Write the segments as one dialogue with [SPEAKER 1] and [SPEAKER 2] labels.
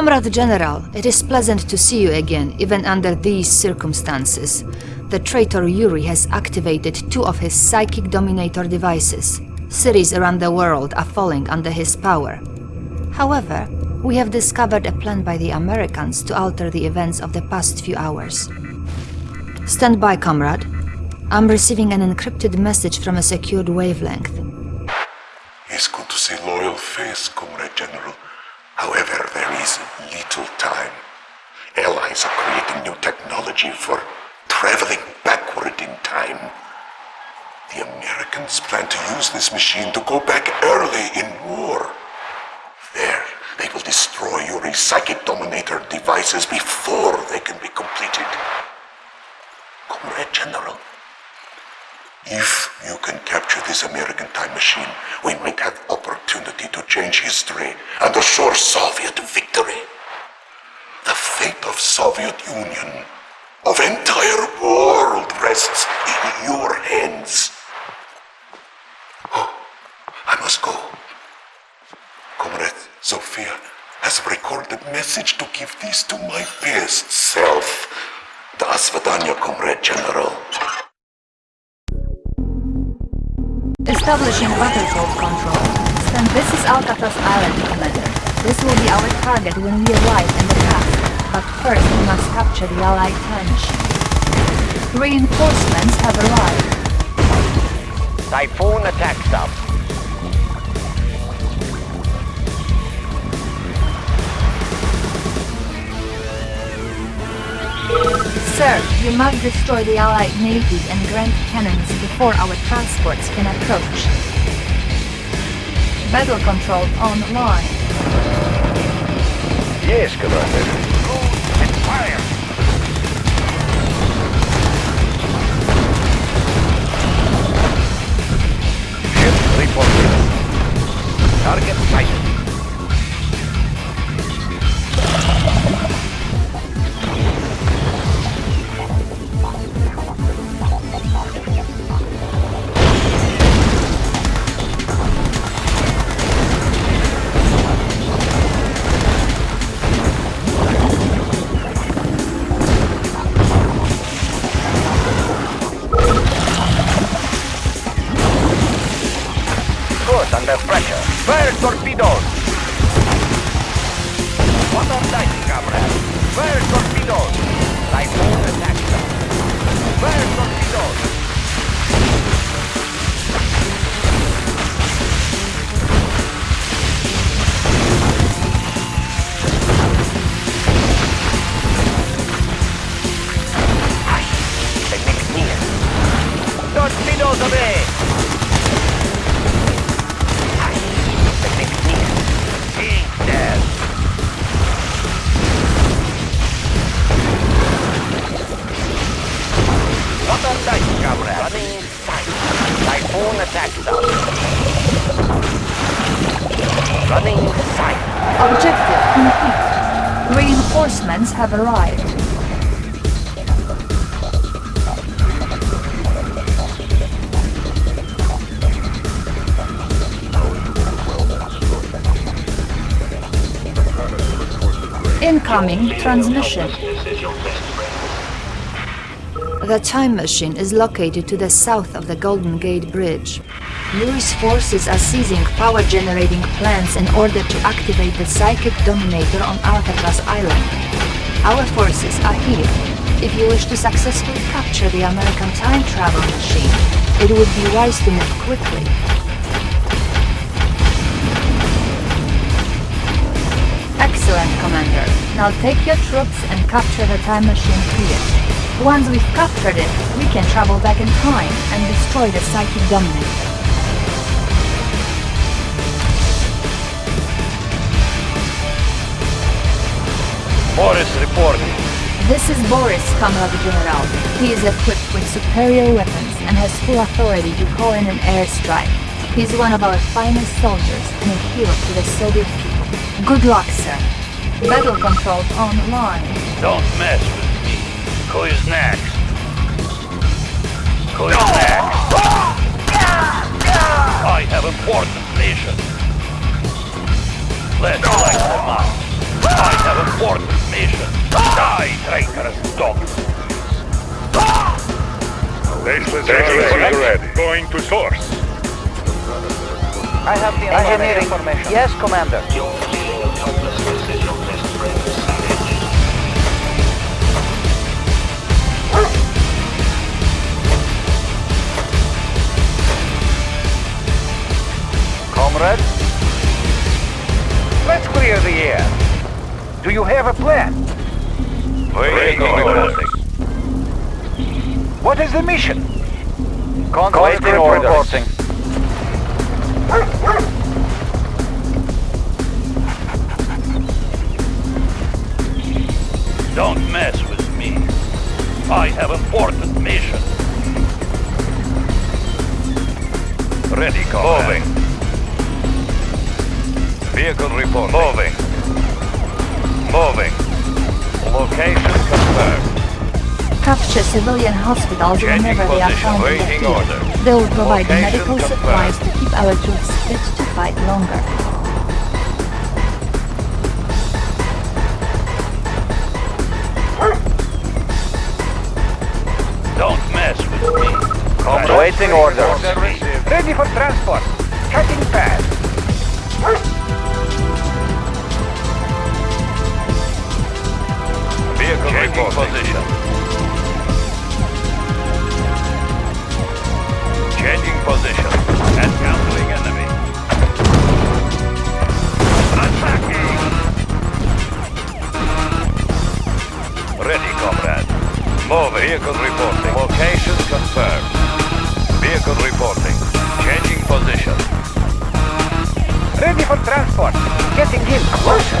[SPEAKER 1] Comrade General, it is pleasant to see you again, even under these circumstances. The traitor Yuri has activated two of his psychic dominator devices. Cities around the world are falling under his power. However, we have discovered a plan by the Americans to alter the events of the past few hours. Stand by, comrade. I'm receiving an encrypted message from a secured wavelength.
[SPEAKER 2] It's good to see loyal face, Comrade General. However, there is little time. Allies are creating new technology for traveling backward in time. The Americans plan to use this machine to go back early in war. There, they will destroy your psychic dominator devices before they can be completed. Comrade General, if you can capture this American time machine, we might have opportunity to change history and assure Soviet victory. The fate of Soviet Union, of entire world, rests in your hands. Oh, I must go. Comrade Zofia has recorded message to give this to my best self. Das Vedanya, Comrade General.
[SPEAKER 1] Establishing battlefield control. Then this is Alcatraz Island, Commander. This will be our target when we arrive in the path. But first we must capture the Allied machine. Reinforcements have arrived.
[SPEAKER 3] Typhoon attack sub.
[SPEAKER 1] Sir, you must destroy the Allied Navy and Grand Cannons before our transports can approach. Battle control online.
[SPEAKER 3] Yes, Commander. Go and fire! Ship reporting. Target sighted.
[SPEAKER 1] Incoming transmission. The time machine is located to the south of the Golden Gate Bridge. Yuri's forces are seizing power-generating plants in order to activate the Psychic Dominator on Alcatraz Island. Our forces are here. If you wish to successfully capture the American time travel machine, it would be wise to move quickly. Excellent, Commander. Now take your troops and capture the time machine here. Once we've captured it, we can travel back in time and destroy the Psychic Dominator.
[SPEAKER 3] Boris reporting.
[SPEAKER 1] This is Boris, Comrade General. He is equipped with superior weapons and has full authority to call in an airstrike. He's one of our finest soldiers and a hero to the Soviet people. Good luck, sir. Battle controls online.
[SPEAKER 3] Don't mess with me. Who is next? Who is next? I have important mission. Let's light them up. I have
[SPEAKER 4] important mission. Die, traitorous dog.
[SPEAKER 5] Baseless is ready. Going to source.
[SPEAKER 6] I have the engineering information. Yes, Commander.
[SPEAKER 4] Comrade? Let's clear the air. Do you have a plan? Waiting orders. What is the mission? Conscript reporting. Don't mess with me. I have important mission. Ready, comrade. Moving. Vehicle report. Moving. Moving. Location confirmed.
[SPEAKER 1] Capture civilian hospitals
[SPEAKER 4] Changing
[SPEAKER 1] whenever they are
[SPEAKER 4] position.
[SPEAKER 1] found in the field.
[SPEAKER 4] order.
[SPEAKER 1] They will provide
[SPEAKER 4] Location
[SPEAKER 1] medical
[SPEAKER 4] confirmed.
[SPEAKER 1] supplies to keep our troops fit to fight longer.
[SPEAKER 4] Don't mess with me.
[SPEAKER 6] Comrade. Waiting orders.
[SPEAKER 4] Order. Ready for transport. Cutting fast. Vehicle Changing position. Changing position. Encountering enemy. Attacking! Ready, comrade. Move. Vehicle reporting. Location confirmed. Vehicle reporting. Changing position. Ready for transport. Getting in closer.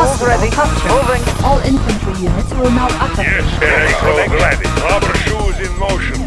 [SPEAKER 6] Commander. Ready.
[SPEAKER 1] captured.
[SPEAKER 6] Moving.
[SPEAKER 1] All infantry units will now activate.
[SPEAKER 5] Yes, vehicle ready. Rubber shoes in motion.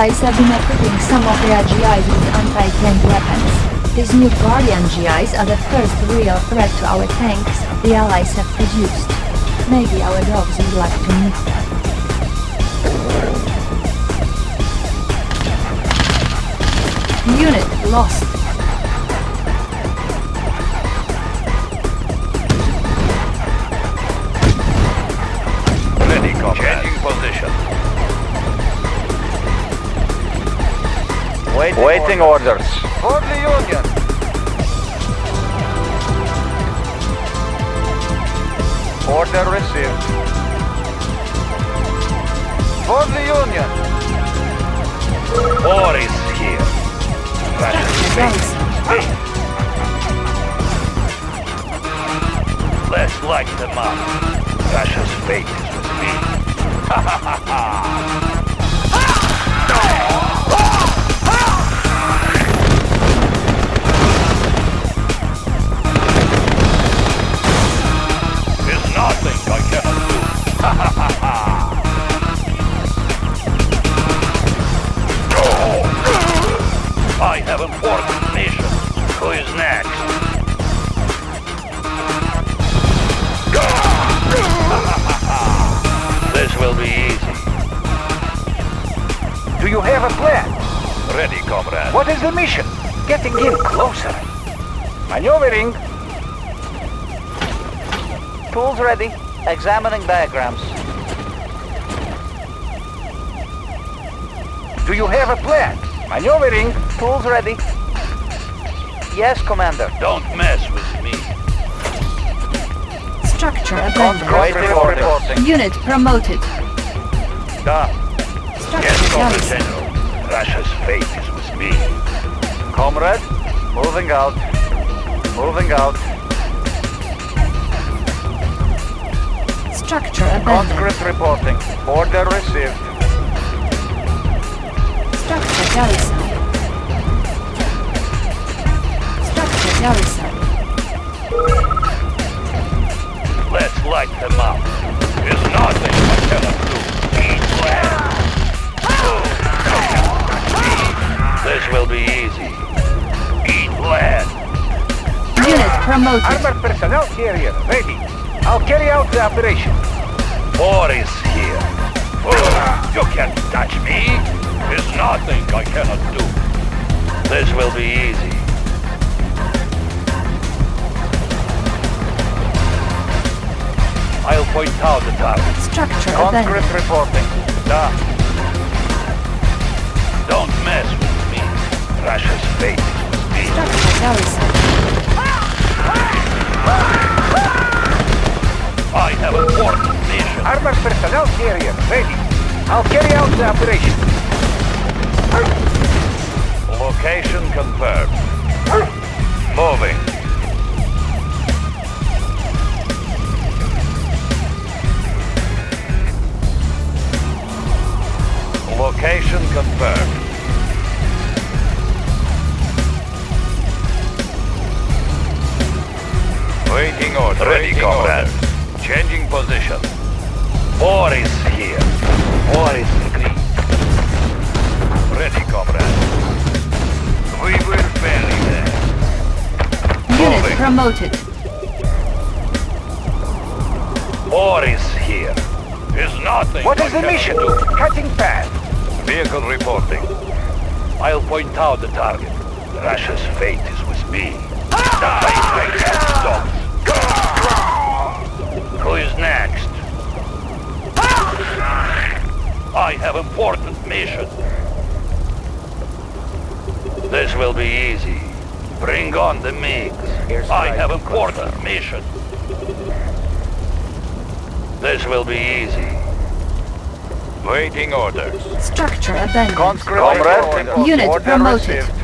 [SPEAKER 1] Allies have been equipping some of their GIs with anti-tank weapons. These new Guardian GIs are the first real threat to our tanks the Allies have produced. Maybe our dogs would like to meet them. Unit lost.
[SPEAKER 6] Wait, Waiting orders.
[SPEAKER 4] For the Union. Order received. For the Union. War is here. Russia's
[SPEAKER 1] Guys,
[SPEAKER 4] Let's light them up. Russia's fate is with me. Ha ha ha ha! What is the mission? Getting in closer. Maneuvering.
[SPEAKER 6] Tools ready. Examining diagrams.
[SPEAKER 4] Do you have a plan? Maneuvering.
[SPEAKER 6] Tools ready. Yes, Commander.
[SPEAKER 4] Don't mess with me.
[SPEAKER 1] structure abandoned.
[SPEAKER 6] Waiting for reporting.
[SPEAKER 1] Unit promoted.
[SPEAKER 4] Da.
[SPEAKER 1] Structure
[SPEAKER 4] Yes, general. Russia's fate is with me.
[SPEAKER 3] Comrade, moving out. Moving out.
[SPEAKER 7] Structure abandoned.
[SPEAKER 3] Conscript reporting. Order received.
[SPEAKER 7] Structure garrison. Structure garrison.
[SPEAKER 4] Let's light them up. There's nothing I cannot do. Eat land. This will be easy.
[SPEAKER 7] Unit promoted.
[SPEAKER 3] Armored personnel carrier ready. I'll carry out the operation.
[SPEAKER 4] War is here. Oh, you can't touch me. There's nothing I cannot do. This will be easy. I'll point out the target.
[SPEAKER 7] Structure abandoned.
[SPEAKER 3] reporting. Da.
[SPEAKER 4] Don't mess with me. Russia's fate with me.
[SPEAKER 7] Structure.
[SPEAKER 4] I have important mission.
[SPEAKER 3] Armored personnel carrier ready. I'll carry out the operation.
[SPEAKER 4] Location confirmed. Moving. Location confirmed. Waiting. Ready, comrade. Changing position. War is here. War is agreed. Ready, comrade. We will bury them.
[SPEAKER 7] Unit
[SPEAKER 4] Moving.
[SPEAKER 7] promoted.
[SPEAKER 4] War is here. Is nothing.
[SPEAKER 3] What is the mission?
[SPEAKER 4] do.
[SPEAKER 3] Cutting path.
[SPEAKER 4] Vehicle reporting. I'll point out the target. Russia's fate is with me. Ah! Die, traitor dogs. Who is next? Ah! I have important mission. This will be easy. Bring on the MiGs. I have important mission. This will be easy. Waiting orders.
[SPEAKER 7] Structure abandoned.
[SPEAKER 3] Conscript
[SPEAKER 4] Comrade.
[SPEAKER 3] reporting.
[SPEAKER 7] Unit
[SPEAKER 3] Order
[SPEAKER 7] promoted.
[SPEAKER 3] received.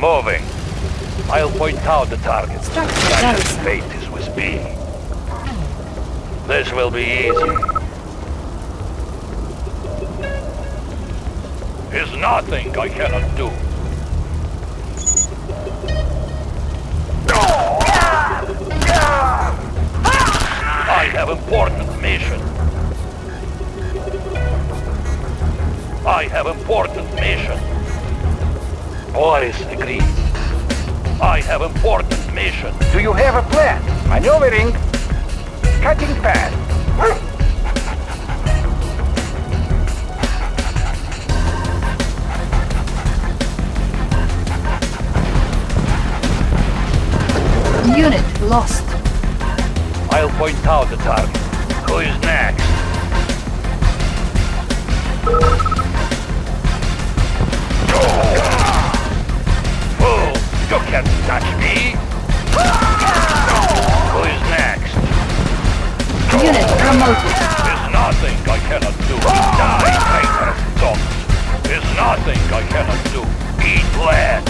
[SPEAKER 4] Moving. Point out the target.
[SPEAKER 7] Structure
[SPEAKER 4] fate is with me. This will be easy. There's nothing I cannot do. I have important mission. I have important mission. War is agreed. I have important mission.
[SPEAKER 3] Do you have a plan? Maneuvering. Cutting path.
[SPEAKER 7] Unit lost.
[SPEAKER 4] I'll point out the target. Who is next?
[SPEAKER 7] Unit promoted.
[SPEAKER 4] There's nothing I cannot do. Die, traitorous dogs! There's nothing I cannot do. Eat land!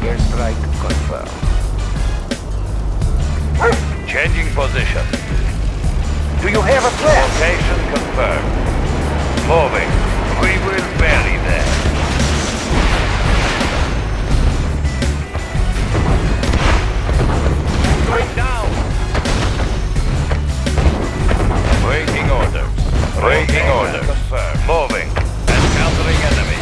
[SPEAKER 3] Airstrike confirmed.
[SPEAKER 4] Changing position.
[SPEAKER 3] Do you have a plan?
[SPEAKER 4] Location confirmed. Moving. We will bury them. Waiting orders. Confirmed. Moving. Encountering enemy.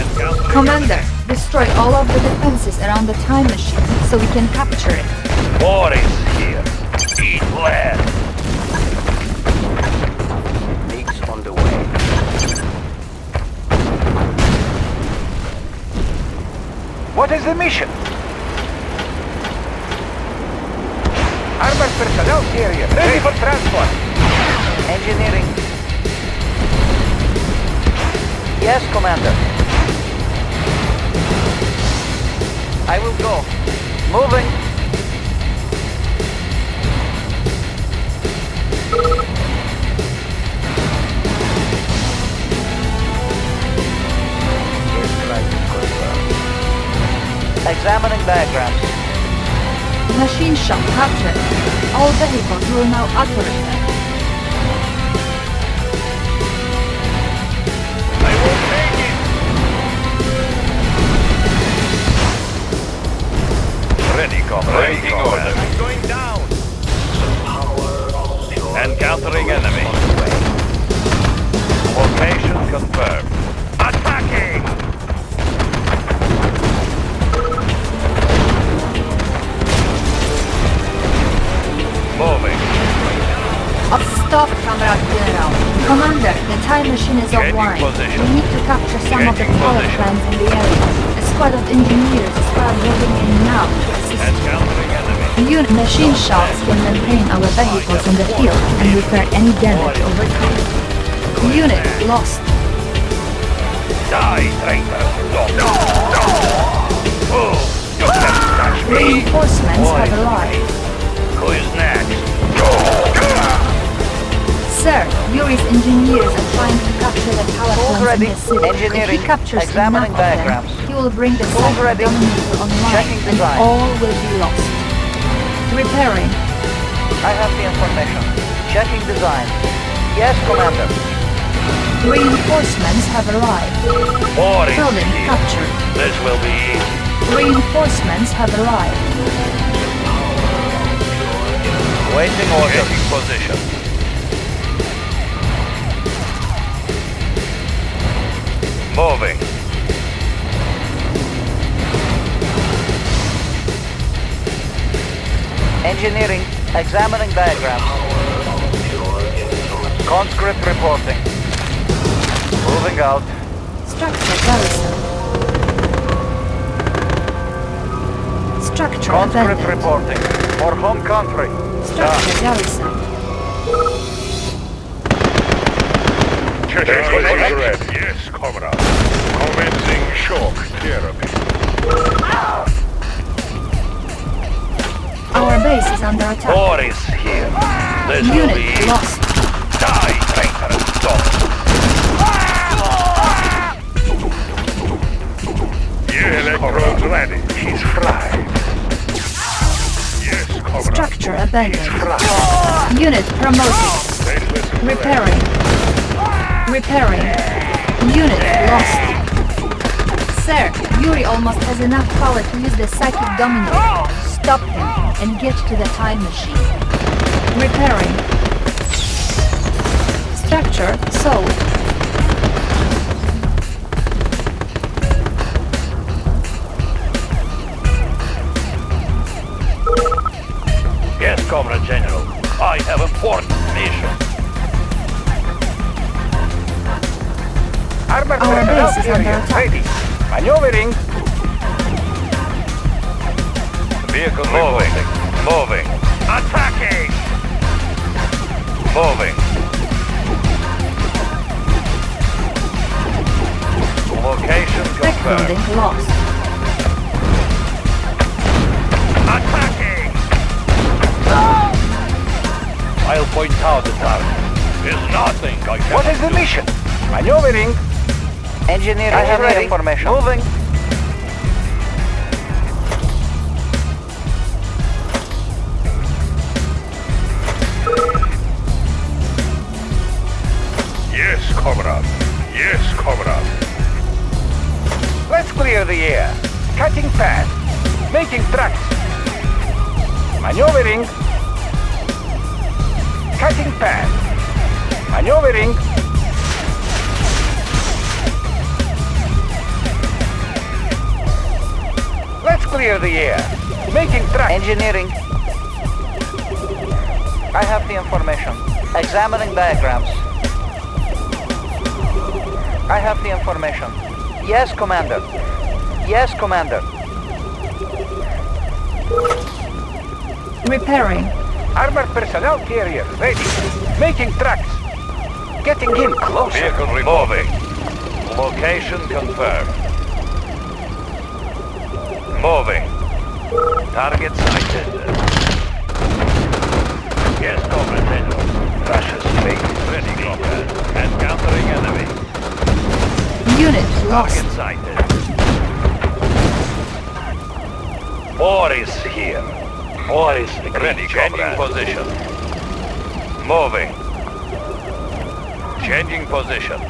[SPEAKER 4] Encountering
[SPEAKER 7] Commander, destroy all of the defenses around the time machine so we can capture it.
[SPEAKER 4] War is here. Eat land.
[SPEAKER 3] Leaks on the way. What is the mission? Armored personnel carrier ready for transport. Engineering. Yes, Commander. I will go. Moving. Examining diagrams.
[SPEAKER 7] Machine shop captured. All vehicles will now operate.
[SPEAKER 4] Ready, comrade. I'm going down. Encountering enemy. Location confirmed. Attacking! Moving.
[SPEAKER 7] Stop, Comrade General. Commander, the time machine is
[SPEAKER 4] Changing position.
[SPEAKER 7] We need to capture some of the power
[SPEAKER 4] position.
[SPEAKER 7] plants in the area. A squad of engineers is moving in now to assist.
[SPEAKER 4] Encountering enemy.
[SPEAKER 7] Unit machine shops can maintain our vehicles in the field and repair any damage over time. Unit lost.
[SPEAKER 4] Die, traitor. Oh, you can't touch me.
[SPEAKER 7] Reinforcements have arrived.
[SPEAKER 4] Who is next?
[SPEAKER 7] Sir, Yuri's engineers are trying to capture the power
[SPEAKER 6] Tools
[SPEAKER 7] plants
[SPEAKER 6] ready.
[SPEAKER 7] in the city. if
[SPEAKER 6] Engineering.
[SPEAKER 7] he captures
[SPEAKER 6] Examining
[SPEAKER 7] enough of them,
[SPEAKER 6] diagrams.
[SPEAKER 7] he will bring the
[SPEAKER 6] Tools
[SPEAKER 7] site
[SPEAKER 6] ready.
[SPEAKER 7] dominator online
[SPEAKER 6] Checking
[SPEAKER 7] and
[SPEAKER 6] design.
[SPEAKER 7] all will be lost. Repairing.
[SPEAKER 6] I have the information. Checking design. Yes, Commander.
[SPEAKER 7] Reinforcements have arrived.
[SPEAKER 4] War is
[SPEAKER 7] Building
[SPEAKER 4] here.
[SPEAKER 7] captured.
[SPEAKER 4] This will be easy.
[SPEAKER 7] Reinforcements have arrived.
[SPEAKER 4] Waiting order. Changing position. Moving.
[SPEAKER 6] Engineering. Examining diagrams. Conscript reporting. Moving out.
[SPEAKER 7] Structure garrison. Structure
[SPEAKER 6] Conscript
[SPEAKER 7] abandoned.
[SPEAKER 6] reporting. For home country.
[SPEAKER 7] Structure garrison.
[SPEAKER 5] Checking position ready. Yes, comrade. Commencing shock therapy.
[SPEAKER 7] Our base is under attack.
[SPEAKER 4] War is here. This will be
[SPEAKER 7] Unit lost.
[SPEAKER 4] Die, traitor dog.
[SPEAKER 5] Yes, electrodes ready. He's fried. Yes, comrade.
[SPEAKER 7] Structure abandoned. Unit promoted. Repairing. Repairing. Unit lost. Sir, Yuri almost has enough power to use the psychic domino. Stop him and get to the time machine. Repairing. Structure sold.
[SPEAKER 4] Yes, Comrade General. I have important
[SPEAKER 6] Armor
[SPEAKER 7] Our base is under attack.
[SPEAKER 6] ready. Maneuvering.
[SPEAKER 4] Vehicle moving. Moving. Attacking! Moving. Location confirmed.
[SPEAKER 7] building lost.
[SPEAKER 4] Attacking! I'll point out the target. It's nothing I can
[SPEAKER 6] What is the mission? Maneuvering. Engineering I have ready. information. Moving.
[SPEAKER 5] Yes, comrade. Yes, comrade.
[SPEAKER 6] Let's clear the air. Cutting path. Making tracks. Maneuvering. Cutting path. Maneuvering. Clear the air. Making tracks. Engineering. I have the information. Examining diagrams. I have the information. Yes, Commander. Yes, Commander.
[SPEAKER 7] Repairing.
[SPEAKER 6] Armored personnel carrier ready. Making tracks. Getting in closer.
[SPEAKER 4] Vehicle removing. Location confirmed. Moving. Target sighted. Yes, Comrade General. Russia's fleet ready, Comrade. Encountering enemy.
[SPEAKER 7] Unit lost.
[SPEAKER 4] Target
[SPEAKER 7] lost.
[SPEAKER 4] sighted. War is here. War is ready. Changing position. Moving. Changing position.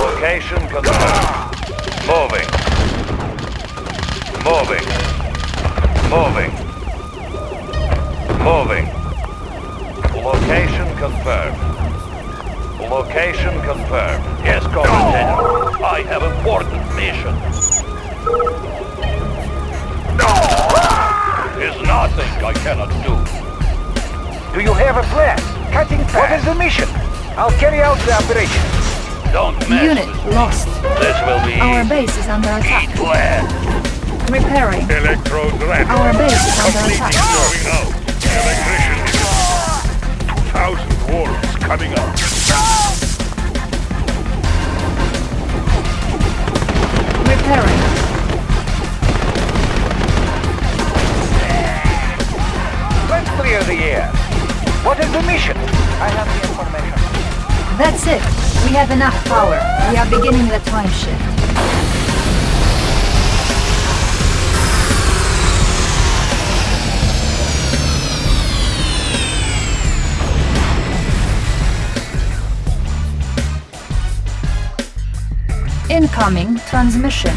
[SPEAKER 4] Location confirmed. Moving. Moving. Moving. Location confirmed. Location confirmed. Yes, Commander. I have important mission. Is nothing I cannot do.
[SPEAKER 6] Do you have a plan? Cutting fast. What is the mission? I'll carry out the operation.
[SPEAKER 4] Don't mess
[SPEAKER 1] Unit
[SPEAKER 4] with
[SPEAKER 1] lost.
[SPEAKER 4] This will be
[SPEAKER 1] Our base is under attack.
[SPEAKER 4] Eat land.
[SPEAKER 1] Repairing.
[SPEAKER 5] Electrodes ready.
[SPEAKER 1] Our base is under attack.
[SPEAKER 5] going out. Electrician is 2,000 wolves coming up.
[SPEAKER 1] Repairing.
[SPEAKER 6] Let's clear the air. What is the mission? I have the information.
[SPEAKER 1] That's it. We have enough power. We are beginning the time shift. Incoming transmission.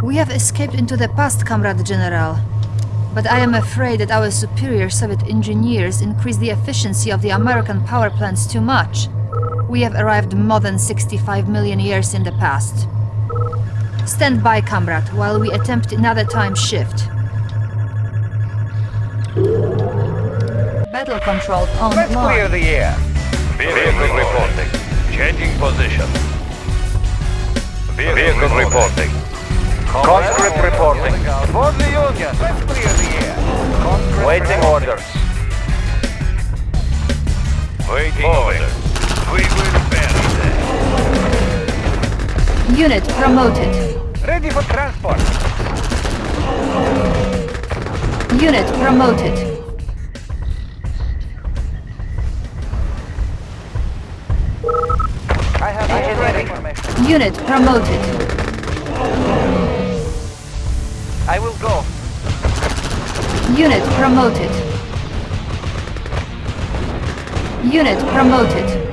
[SPEAKER 1] We have escaped into the past, Comrade General. But I am afraid that our superior Soviet engineers increased the efficiency of the American power plants too much. We have arrived more than 65 million years in the past. Stand by, comrade, while we attempt another time shift. Battle control on
[SPEAKER 6] Let's clear the air.
[SPEAKER 4] Vehicle reporting. Changing position. Vehicle reporting.
[SPEAKER 6] Conscript reporting. For the Union. Let's clear the air. Conscript
[SPEAKER 4] Waiting
[SPEAKER 6] reporting.
[SPEAKER 4] orders. Waiting orders. We will bury them.
[SPEAKER 1] Unit promoted.
[SPEAKER 6] Ready for transport.
[SPEAKER 1] Unit promoted.
[SPEAKER 6] I have the information.
[SPEAKER 1] Unit promoted.
[SPEAKER 6] I will go.
[SPEAKER 1] Unit promoted. Unit promoted.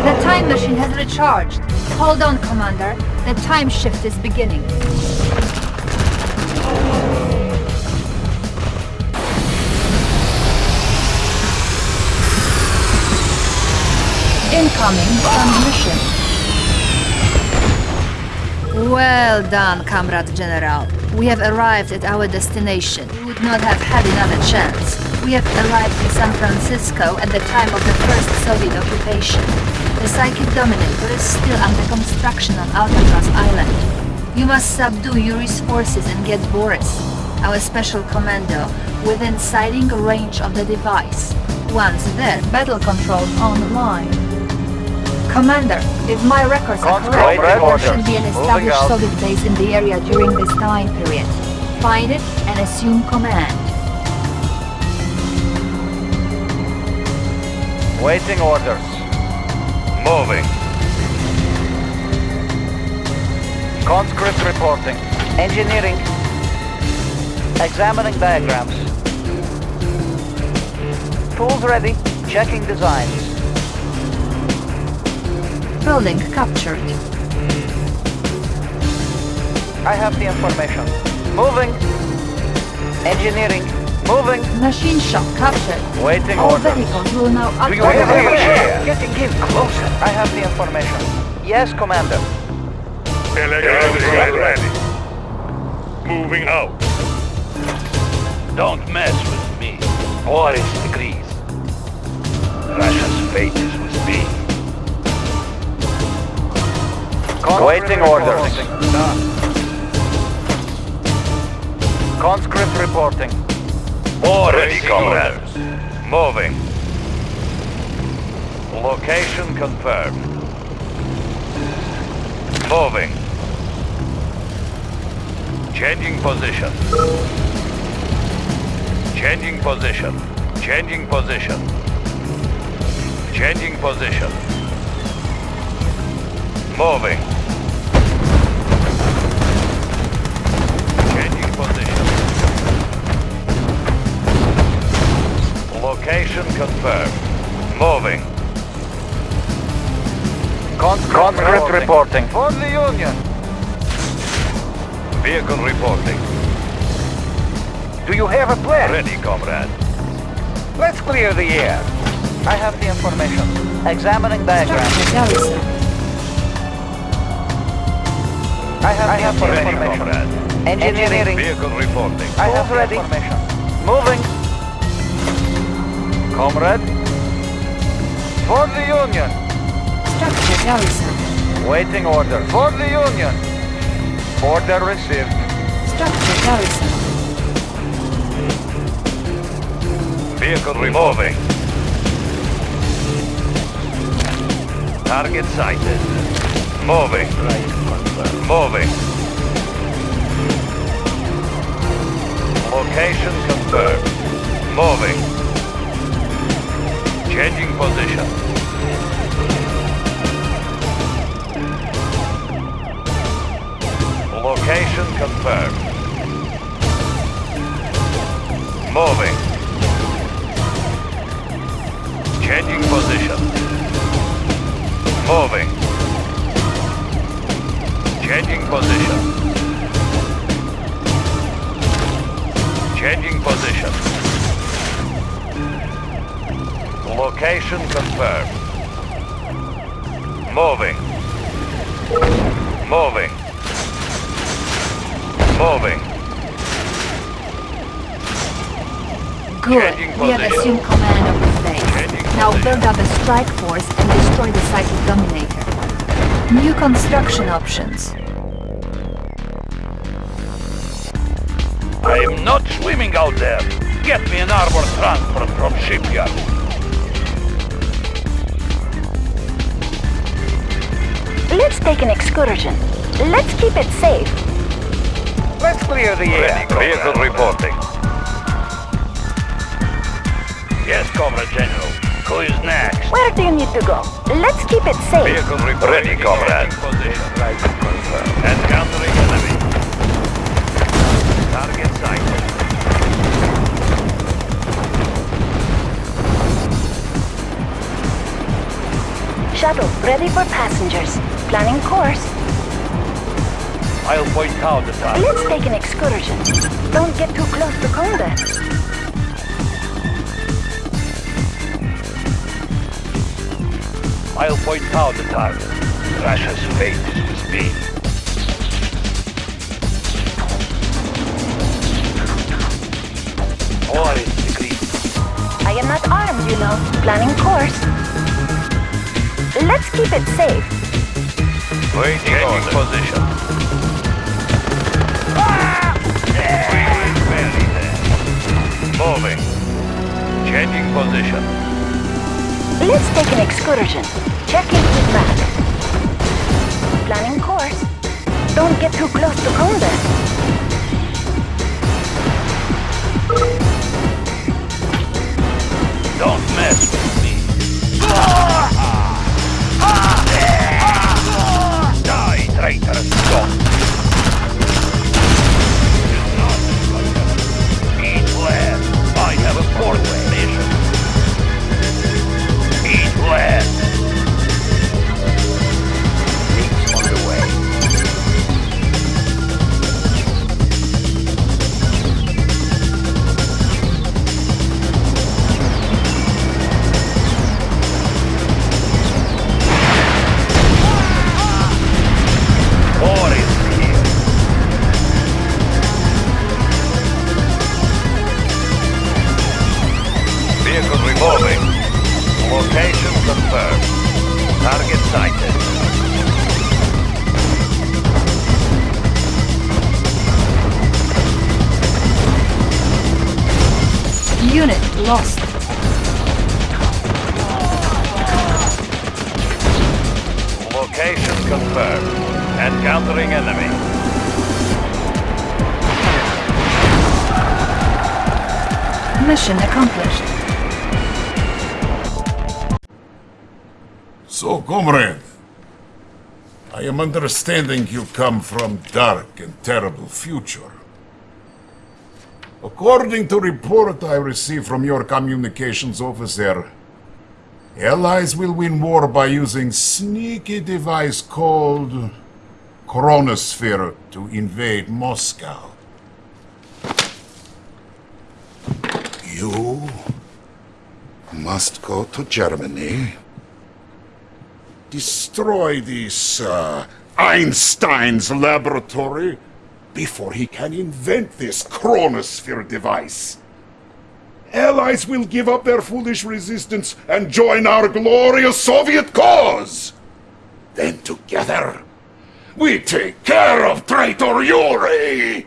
[SPEAKER 1] The time machine has recharged. Hold on, Commander. The time shift is beginning. Incoming transmission. Well done, Comrade General. We have arrived at our destination. We would not have had another chance. We have arrived in San Francisco at the time of the first Soviet occupation. The Psychic Dominator is still under construction on Alcatraz Island. You must subdue Yuri's forces and get Boris, our special commando, within sighting range of the device. Once there, battle control online. Commander, if my records are correct, there should be an established. Soviet base in the area during this time period. Find it and assume command.
[SPEAKER 6] Waiting orders.
[SPEAKER 4] Moving.
[SPEAKER 6] Conscript reporting. Engineering. Examining diagrams. Tools ready. Checking designs.
[SPEAKER 1] Building captured.
[SPEAKER 6] I have the information. Moving. Engineering. Moving.
[SPEAKER 1] Machine shop captured.
[SPEAKER 6] Waiting
[SPEAKER 1] All
[SPEAKER 6] orders.
[SPEAKER 1] vehicles will now
[SPEAKER 6] Do you
[SPEAKER 1] operate.
[SPEAKER 6] have the air? Getting in closer. I have the information. Yes, Commander.
[SPEAKER 5] Electrodes are ready. Moving out.
[SPEAKER 4] Don't mess with me. War is degrees. Russia's fate is with me.
[SPEAKER 6] Waiting orders. Conscript reporting.
[SPEAKER 4] War ready, comrades. Moving. Location confirmed. Moving. Changing position. Changing position. Changing position. Changing position. Moving. Location confirmed. Moving.
[SPEAKER 3] Conscript reporting. For the Union.
[SPEAKER 4] Vehicle reporting.
[SPEAKER 3] Do you have a plan?
[SPEAKER 4] Ready, comrade.
[SPEAKER 3] Let's clear the air.
[SPEAKER 6] I have the information. Examining diagram. I have
[SPEAKER 3] I
[SPEAKER 6] the
[SPEAKER 3] have the
[SPEAKER 4] Ready,
[SPEAKER 6] information.
[SPEAKER 4] comrade.
[SPEAKER 6] Engineering.
[SPEAKER 4] Vehicle reporting.
[SPEAKER 6] I have
[SPEAKER 3] ready.
[SPEAKER 6] the information.
[SPEAKER 3] Moving. Comrade. For the Union.
[SPEAKER 7] Structure garrison.
[SPEAKER 3] Waiting order. For the Union. Order received.
[SPEAKER 7] Structure garrison.
[SPEAKER 4] Vehicle removing. Target sighted. Moving. Moving. Location confirmed. Moving. Changing position. Location confirmed. Moving. Changing position. Moving. Changing position. Changing position. Location confirmed. Moving. Moving. Moving.
[SPEAKER 7] Good. We have assumed command of the base. Now build up a strike force and destroy the Psychic Dominator. New construction options.
[SPEAKER 4] I'm not swimming out there. Get me an armor transfer from shipyard.
[SPEAKER 8] Let's take an excursion. Let's keep it safe.
[SPEAKER 3] Let's clear the air.
[SPEAKER 4] Vehicle reporting. Yes, Comrade General. Who is next?
[SPEAKER 8] Where do you need to go? Let's keep it safe.
[SPEAKER 4] Vehicle reporting. Ready, comrade. Encountering enemy. Target sighted.
[SPEAKER 8] Shuttle ready for passengers. Planning course.
[SPEAKER 4] I'll point out the target.
[SPEAKER 8] Let's take an excursion. Don't get too close to combat.
[SPEAKER 4] I'll point out the target. Russia's fate is with me. War is decreed.
[SPEAKER 8] I am not armed, you know. Planning course. Let's keep it safe.
[SPEAKER 4] Waiting Changing position. We will bury them. Moving. Changing position.
[SPEAKER 8] Let's take an excursion. Checking it with map. Planning course. Don't get too close to combat.
[SPEAKER 4] Confirmed. Encountering enemy.
[SPEAKER 1] Mission accomplished.
[SPEAKER 9] So, comrade, I am understanding you come from dark and terrible future. According to report I received from your communications officer, Allies will win war by using sneaky device called Chronosphere to invade Moscow. You must go to Germany, destroy this uh, Einstein's laboratory before he can invent this Chronosphere device. Allies will give up their foolish resistance and join our glorious Soviet cause. Then together, we take care of traitor Yuri!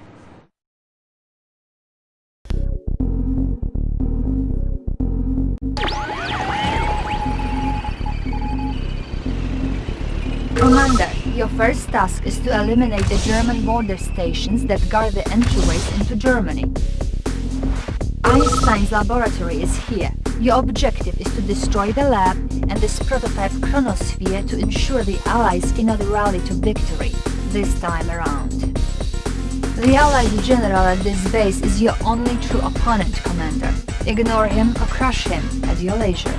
[SPEAKER 1] Commander, your first task is to eliminate the German border stations that guard the entryways into Germany. Einstein's laboratory is here. Your objective is to destroy the lab and this prototype chronosphere to ensure the Allies cannot rally to victory, this time around. The Allied general at this base is your only true opponent, Commander. Ignore him or crush him at your leisure.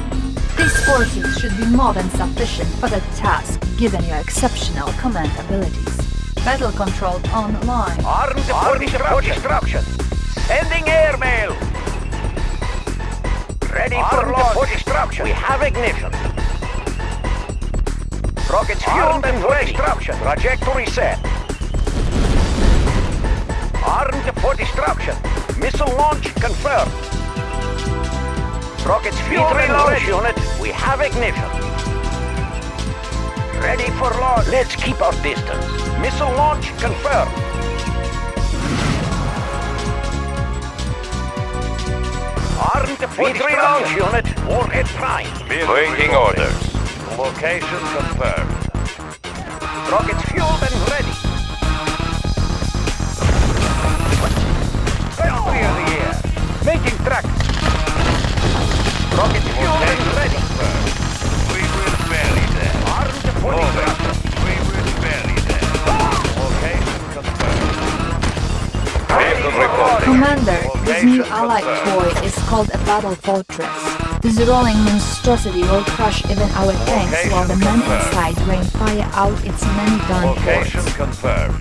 [SPEAKER 1] These forces should be more than sufficient for the task, given your exceptional command abilities. Battle control online.
[SPEAKER 3] Armed for destruction. Sending airmail. Ready for launch. for destruction. We have ignition. Rockets fueled and for destruction. Trajectory set. Armed for destruction. Missile launch confirmed. Rockets fueled and launch unit. We have ignition. Ready for launch. Let's keep our distance. Missile launch confirmed. Armed V3 launch unit. Warhead prime.
[SPEAKER 4] Waiting orders. Location confirmed.
[SPEAKER 3] Rockets fueled and ready. Clear the air. Making tracks. Rockets fueled and ready.
[SPEAKER 4] We will bury them.
[SPEAKER 3] Armed for destruction.
[SPEAKER 4] We will bury them. Location confirmed. Vehicle reporting.
[SPEAKER 1] Commander, this new
[SPEAKER 4] Location
[SPEAKER 1] allied toy is called a battle fortress. This rolling monstrosity will crush even our tanks while the men
[SPEAKER 4] confirmed.
[SPEAKER 1] inside rain fire out its many gun
[SPEAKER 4] Location
[SPEAKER 1] ports.
[SPEAKER 4] confirmed.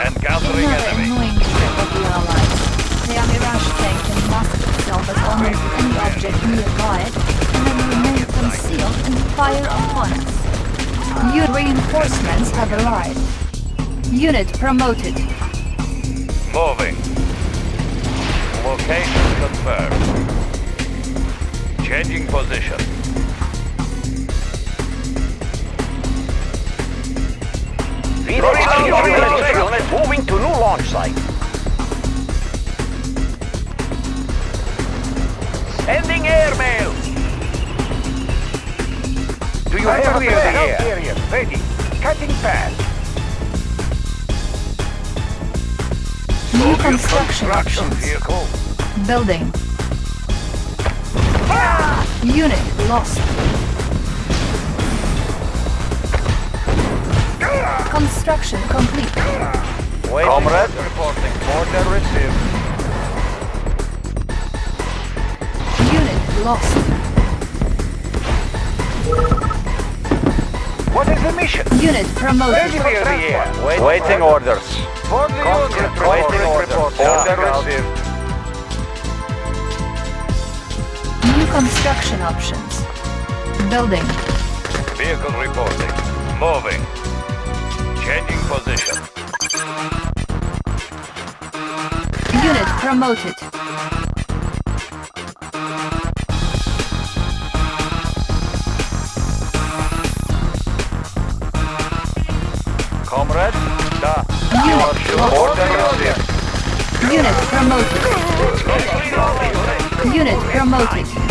[SPEAKER 4] Encountering
[SPEAKER 1] Another
[SPEAKER 4] enemy.
[SPEAKER 1] annoying trick of the Allies. Their Mirage tank can mask itself as almost any object nearby it, and then remain concealed and fire upon us. New reinforcements have arrived. Unit promoted.
[SPEAKER 4] Moving. Location confirmed. Changing position.
[SPEAKER 3] V3 launch moving to new launch site. Sending airmail. Do you have clear the air? Carrier ready. Cutting path.
[SPEAKER 1] New construction
[SPEAKER 4] Construction
[SPEAKER 1] options.
[SPEAKER 4] vehicle.
[SPEAKER 1] Building. Unit lost. Construction complete.
[SPEAKER 4] Waiting
[SPEAKER 3] Comrade.
[SPEAKER 4] reporting. Order received.
[SPEAKER 1] Unit lost.
[SPEAKER 3] What is the mission?
[SPEAKER 1] Unit promoted.
[SPEAKER 3] Clear the air.
[SPEAKER 4] Waiting orders.
[SPEAKER 3] For the unit.
[SPEAKER 4] Waiting orders. Order
[SPEAKER 3] Order
[SPEAKER 4] received.
[SPEAKER 1] New construction options. Building.
[SPEAKER 4] Vehicle reporting. Moving. Changing position.
[SPEAKER 1] Unit promoted.
[SPEAKER 4] Comrade? Da.
[SPEAKER 1] Unit.
[SPEAKER 4] Order.
[SPEAKER 1] Unit promoted. Unit promoted.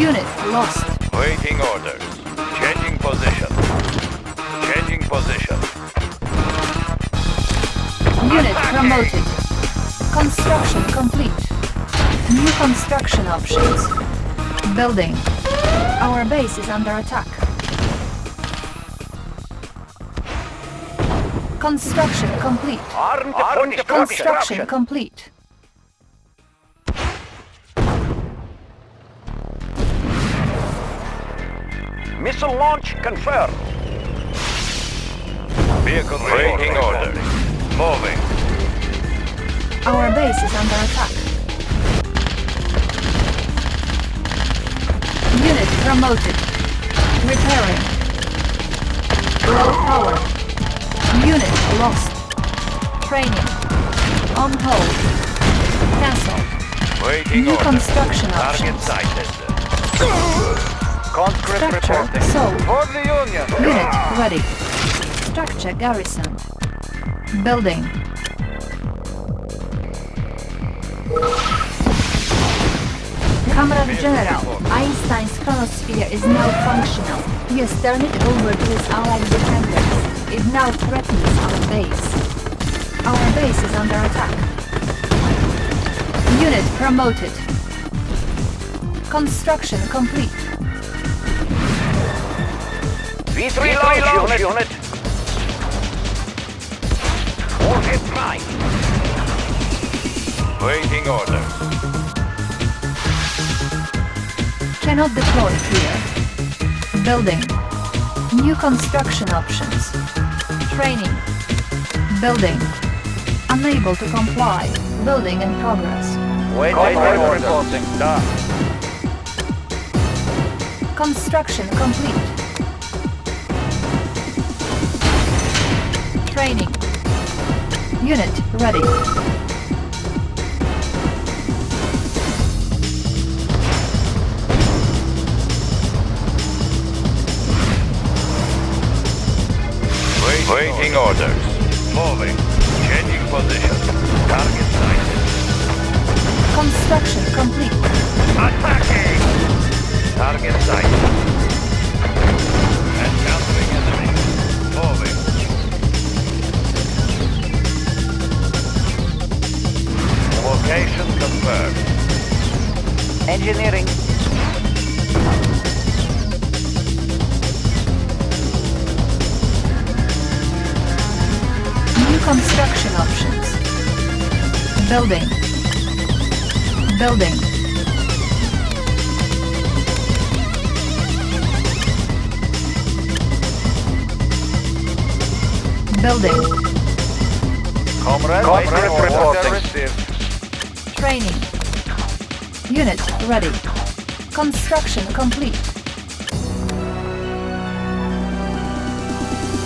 [SPEAKER 1] Unit lost.
[SPEAKER 4] Waiting orders. Changing position. Changing position.
[SPEAKER 1] Unit promoted. Construction complete.
[SPEAKER 7] New construction options. Building. Our base is under attack. Construction complete.
[SPEAKER 3] Armed for
[SPEAKER 7] Construction complete.
[SPEAKER 3] Missile launch confirmed.
[SPEAKER 4] Vehicle waiting order. Moving.
[SPEAKER 7] Our base is under attack. Unit promoted. Repairing. Low power. Unit lost. Training. On hold. Cancel.
[SPEAKER 4] Waiting
[SPEAKER 7] New
[SPEAKER 4] order.
[SPEAKER 7] construction
[SPEAKER 4] Target
[SPEAKER 7] options.
[SPEAKER 4] sighted.
[SPEAKER 3] Conscript
[SPEAKER 7] Structure
[SPEAKER 3] reporting.
[SPEAKER 7] sold.
[SPEAKER 3] For the Union.
[SPEAKER 7] Unit ready. Structure garrison. Building. Comrade General, Einstein's chronosphere is now functional. He has turned it over to his allied defenders. It now threatens our base. Our base is under attack. Unit promoted. Construction complete.
[SPEAKER 3] V3 launch, unit. Warhead prime.
[SPEAKER 4] Waiting order.
[SPEAKER 7] Cannot deploy here. Building. New construction options. Training. Building. Unable to comply. Building in progress.
[SPEAKER 3] Wait, wait, wait, reporting. Da.
[SPEAKER 7] Construction complete. Training. Unit ready.
[SPEAKER 4] Waiting, waiting orders. Moving. Changing position. Target sighted.
[SPEAKER 7] Construction complete.
[SPEAKER 4] Attacking! Target sighted. Location confirmed.
[SPEAKER 6] Engineering.
[SPEAKER 7] New construction options. Building. Building. Building.
[SPEAKER 3] Comrade,
[SPEAKER 6] Comrade
[SPEAKER 3] order
[SPEAKER 6] reporting.
[SPEAKER 3] Received.
[SPEAKER 7] Training. Unit ready. Construction complete.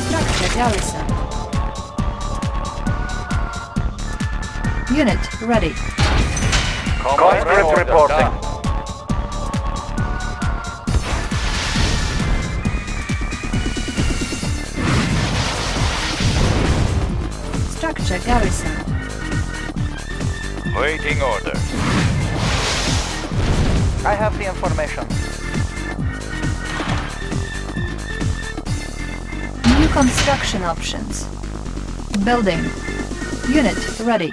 [SPEAKER 7] Structure garrison. Unit ready.
[SPEAKER 3] Conscript reporting.
[SPEAKER 7] Structure garrison.
[SPEAKER 4] Waiting order.
[SPEAKER 6] I have the information.
[SPEAKER 7] New construction options. Building. Unit ready.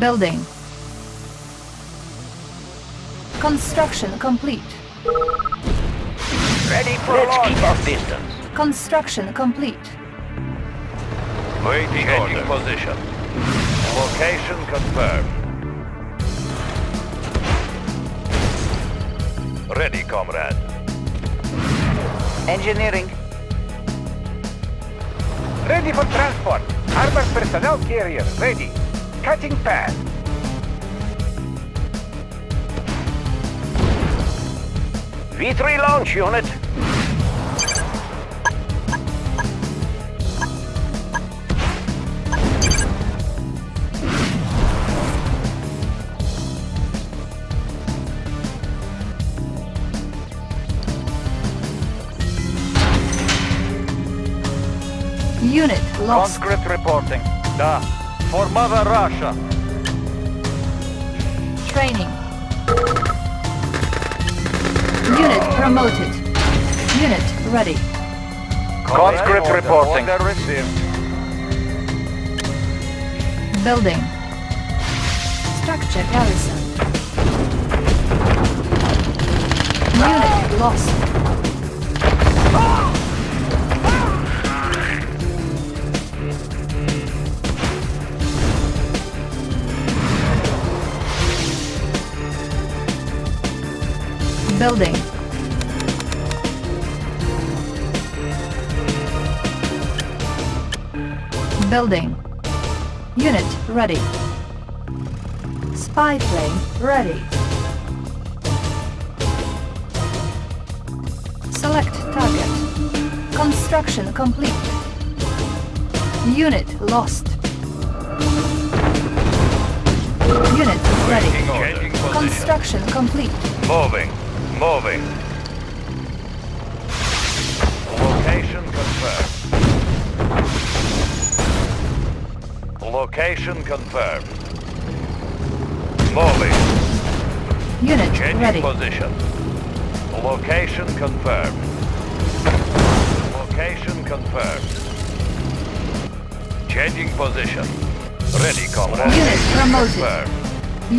[SPEAKER 7] Building. Construction complete.
[SPEAKER 3] Ready for
[SPEAKER 6] Let's
[SPEAKER 3] launch.
[SPEAKER 6] keep our distance.
[SPEAKER 7] Construction complete.
[SPEAKER 4] Waiting
[SPEAKER 3] Changing
[SPEAKER 4] order.
[SPEAKER 3] position.
[SPEAKER 4] Location confirmed. Ready, comrade.
[SPEAKER 6] Engineering.
[SPEAKER 3] Ready for transport. Armored personnel carrier ready. Cutting path. V3 launch unit.
[SPEAKER 7] Lost.
[SPEAKER 3] Conscript reporting. Da. For Mother Russia.
[SPEAKER 7] Training. Unit promoted. Unit ready.
[SPEAKER 3] Conscript
[SPEAKER 6] Order,
[SPEAKER 3] reporting.
[SPEAKER 6] order
[SPEAKER 3] received.
[SPEAKER 7] Building. Structure garrison. Unit lost. Ah! Building. Building. Unit ready. Spy plane ready. Select target. Construction complete. Unit lost. Unit ready.
[SPEAKER 4] Waiting order. Changing position.
[SPEAKER 7] Construction complete.
[SPEAKER 4] Moving. Moving. Location confirmed. Location confirmed. Moving.
[SPEAKER 7] Unit
[SPEAKER 4] Changing
[SPEAKER 7] ready.
[SPEAKER 4] position. Location confirmed. Location confirmed. Changing position. Ready, comrade.
[SPEAKER 7] Unit promoted.
[SPEAKER 4] Confirmed.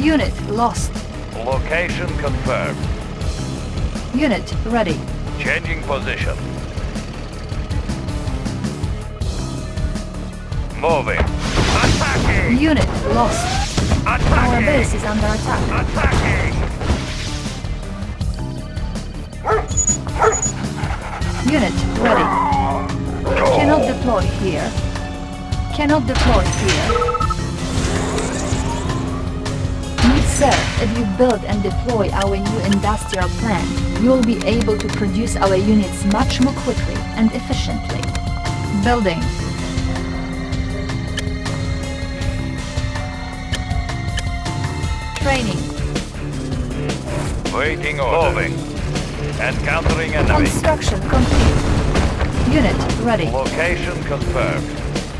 [SPEAKER 7] Unit lost.
[SPEAKER 4] Location confirmed.
[SPEAKER 7] Unit ready.
[SPEAKER 4] Changing position. Moving. Attacking!
[SPEAKER 7] Unit lost. Our base is under attack.
[SPEAKER 4] Attacking!
[SPEAKER 7] Unit ready. Cannot deploy here. Cannot deploy here. Need sir, if you build and deploy our new industrial plant, you will be able to produce our units much more quickly and efficiently. Building. Training.
[SPEAKER 4] Waiting order. Moving. Encountering enemy.
[SPEAKER 7] Construction complete. Unit ready.
[SPEAKER 4] Location confirmed.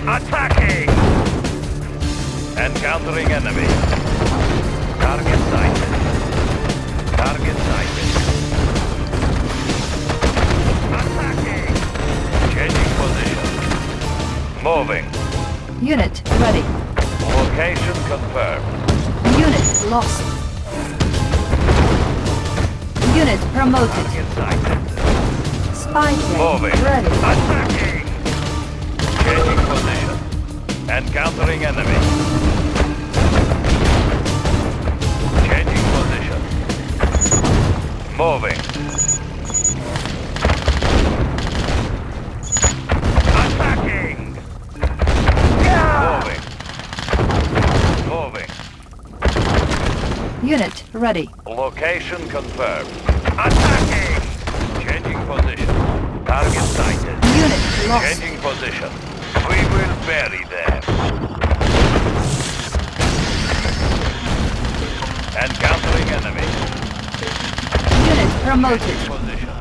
[SPEAKER 4] Attacking! Encountering enemy. Target sighted. Target Moving.
[SPEAKER 7] Unit ready.
[SPEAKER 4] Location confirmed.
[SPEAKER 7] Unit lost. Unit promoted. Spy
[SPEAKER 4] Moving.
[SPEAKER 7] ready.
[SPEAKER 4] Attacking! Changing position. Encountering enemy. Changing position. Moving.
[SPEAKER 7] Unit ready.
[SPEAKER 4] Location confirmed. Attacking! Changing position. Target sighted.
[SPEAKER 7] Unit lost.
[SPEAKER 4] Changing position. We will bury them. Encountering enemy.
[SPEAKER 7] Unit promoted.
[SPEAKER 4] Position.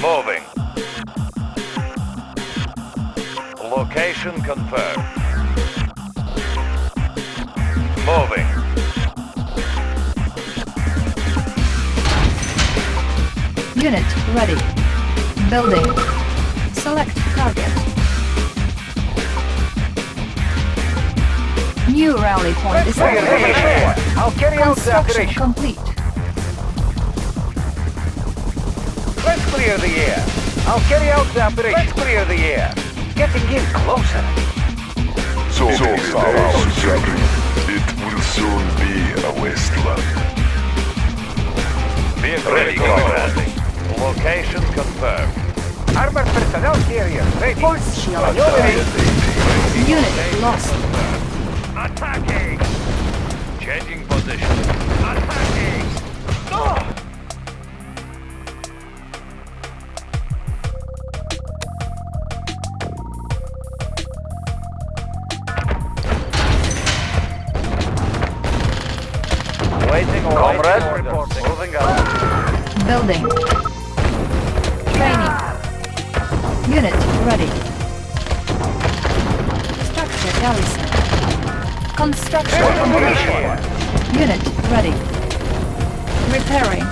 [SPEAKER 4] Moving. Location confirmed.
[SPEAKER 7] Unit ready. Building. Select target. New rally point
[SPEAKER 3] Let's clear the I'll carry out the
[SPEAKER 7] Construction
[SPEAKER 3] operation.
[SPEAKER 7] complete.
[SPEAKER 3] Let's clear the air. I'll carry out the operation. Let's clear the air. Getting in closer.
[SPEAKER 10] So, so far, Secretary. It will soon be a wasteland.
[SPEAKER 4] Vehicle ready, comrade. Location confirmed.
[SPEAKER 3] Armored personnel carrier ready.
[SPEAKER 7] Force shield.
[SPEAKER 3] Maneuvering.
[SPEAKER 7] Unit lost.
[SPEAKER 4] Attacking! Changing position. Attacking! No!
[SPEAKER 3] Waiting
[SPEAKER 4] Comrade, Moving up.
[SPEAKER 7] Building. Demolition. Unit ready. Repairing.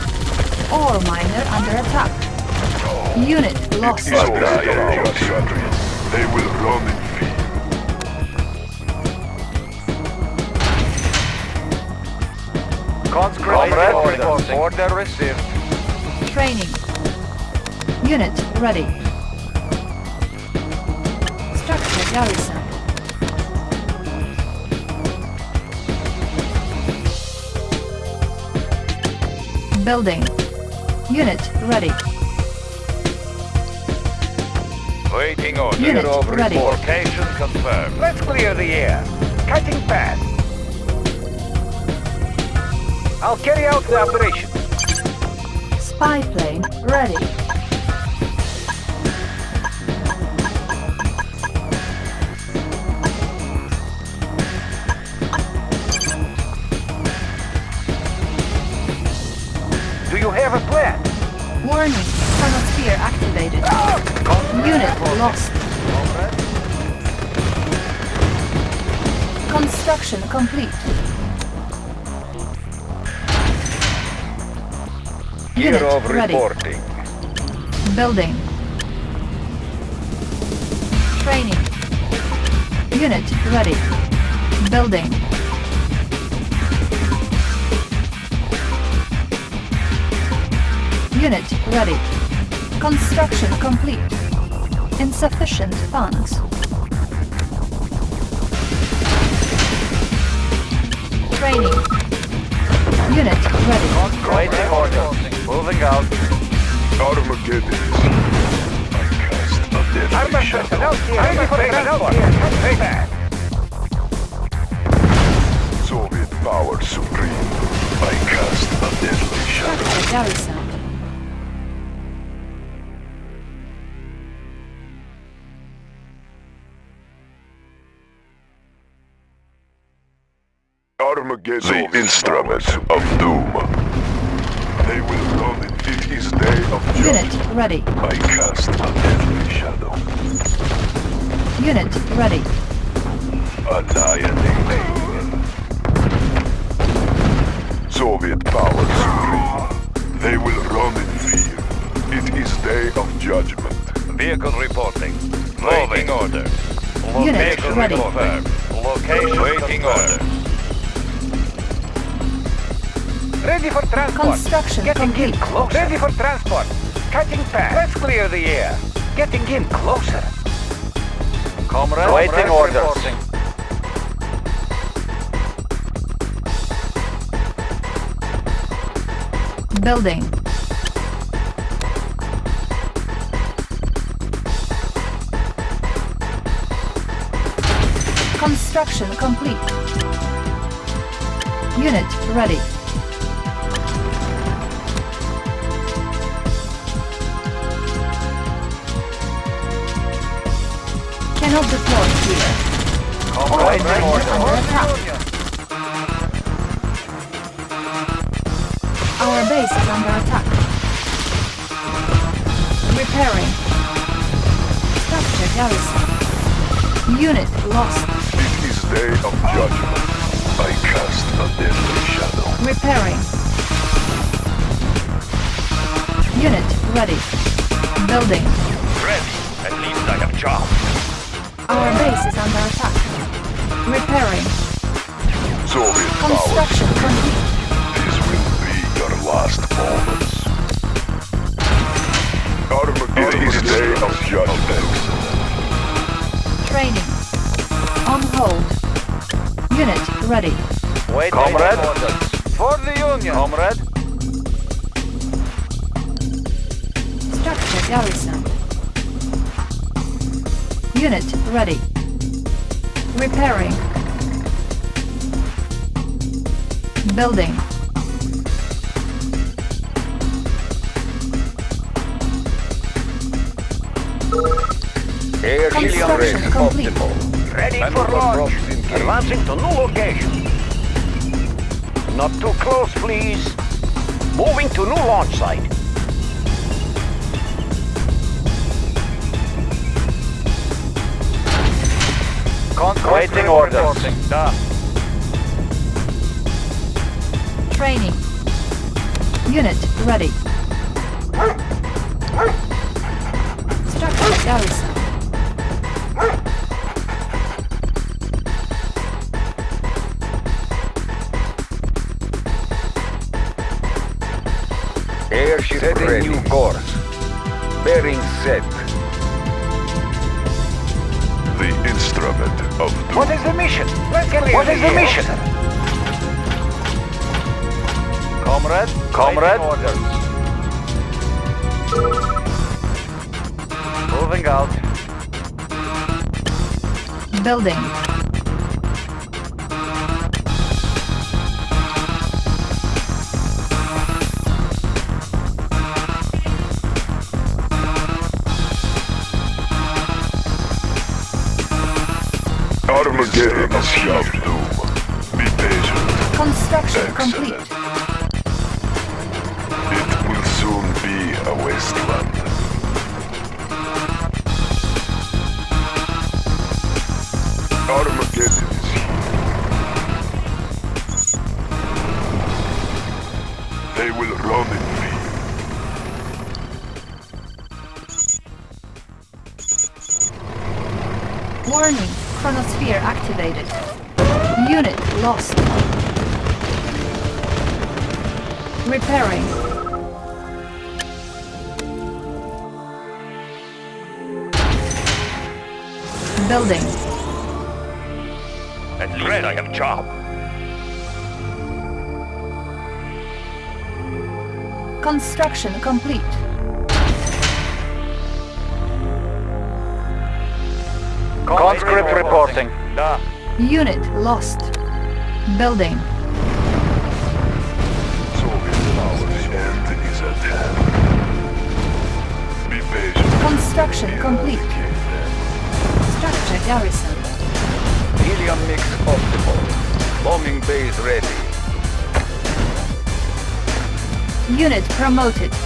[SPEAKER 7] Ore miner under attack. Unit lost.
[SPEAKER 10] It is they will run in fear.
[SPEAKER 3] Conscripted
[SPEAKER 6] order.
[SPEAKER 3] order received.
[SPEAKER 7] Training. Unit ready. Structure garrison. Building. Unit ready.
[SPEAKER 4] Waiting order.
[SPEAKER 7] Unit
[SPEAKER 3] of
[SPEAKER 7] ready.
[SPEAKER 4] Location confirmed.
[SPEAKER 3] Let's clear the air. Cutting path. I'll carry out the operation.
[SPEAKER 7] Spy plane ready. Construction complete. Unit
[SPEAKER 3] Year of
[SPEAKER 7] ready.
[SPEAKER 3] reporting.
[SPEAKER 7] Building. Training. Unit ready. Building. Unit ready. Construction complete. Insufficient funds. Training. Unit ready.
[SPEAKER 3] Waiting order. Moving out.
[SPEAKER 10] Armageddon. I cast a deadly
[SPEAKER 3] Armor
[SPEAKER 10] shadow.
[SPEAKER 3] personnel here. Ready for transport. Cutting path.
[SPEAKER 10] Soviet power supreme. I cast a deadly shadow.
[SPEAKER 7] Garrison.
[SPEAKER 10] Armageddon. The instrument of doom. They will run it. It is day of
[SPEAKER 7] Unit
[SPEAKER 10] judgment.
[SPEAKER 7] ready.
[SPEAKER 10] I cast a deadly shadow.
[SPEAKER 7] Unit ready.
[SPEAKER 10] Annihilating. Soviet power supreme. They will run in fear. It is day of judgment.
[SPEAKER 4] Vehicle reporting. Waiting order.
[SPEAKER 7] Unit ready.
[SPEAKER 4] confirmed. Location waiting order.
[SPEAKER 3] Ready for transport.
[SPEAKER 7] Construction
[SPEAKER 3] Getting
[SPEAKER 7] complete.
[SPEAKER 3] in closer. Ready for transport. Cutting path. Let's clear the air. Getting in closer. Comrade,
[SPEAKER 6] Waiting orders.
[SPEAKER 7] Building. Construction complete. Unit ready. Cannot deploy here. All
[SPEAKER 3] Waiting
[SPEAKER 7] under attack. Our base is under attack. Repairing. Structure garrison. Unit lost.
[SPEAKER 10] It is day of judgment. I cast a deadly shadow.
[SPEAKER 7] Repairing. Unit ready. Building.
[SPEAKER 4] Ready. At least I have job.
[SPEAKER 7] Our base is under attack. Repairing.
[SPEAKER 10] Soviet power
[SPEAKER 7] Construction complete.
[SPEAKER 10] This will be your last moments. Armageddon is day of judgment.
[SPEAKER 7] Training. On hold. Unit ready.
[SPEAKER 6] Waiting
[SPEAKER 3] Comrade.
[SPEAKER 6] orders.
[SPEAKER 3] For the Union.
[SPEAKER 6] Comrade,
[SPEAKER 7] Structure garrison. Unit ready. Repairing. Building.
[SPEAKER 3] Air helium race
[SPEAKER 7] Construction complete.
[SPEAKER 3] optimal. Ready for launch. Advancing to new location. Not too close, please. Moving to new launch site.
[SPEAKER 6] Waiting orders.
[SPEAKER 3] Da.
[SPEAKER 7] Training. Unit ready. Structure garrison.
[SPEAKER 10] Armageddon is of doom. Be patient.
[SPEAKER 7] Construction
[SPEAKER 10] Excellent.
[SPEAKER 7] complete.
[SPEAKER 10] It will soon be a wasteland.
[SPEAKER 7] Chronosphere activated. Unit lost. Repairing. Building.
[SPEAKER 4] At least I have job.
[SPEAKER 7] Construction complete. Unit lost. Building.
[SPEAKER 10] Soviet power's end is at hand.
[SPEAKER 7] Construction complete. Structure garrison.
[SPEAKER 3] Helium mix optimal. Bombing base ready.
[SPEAKER 7] Unit promoted.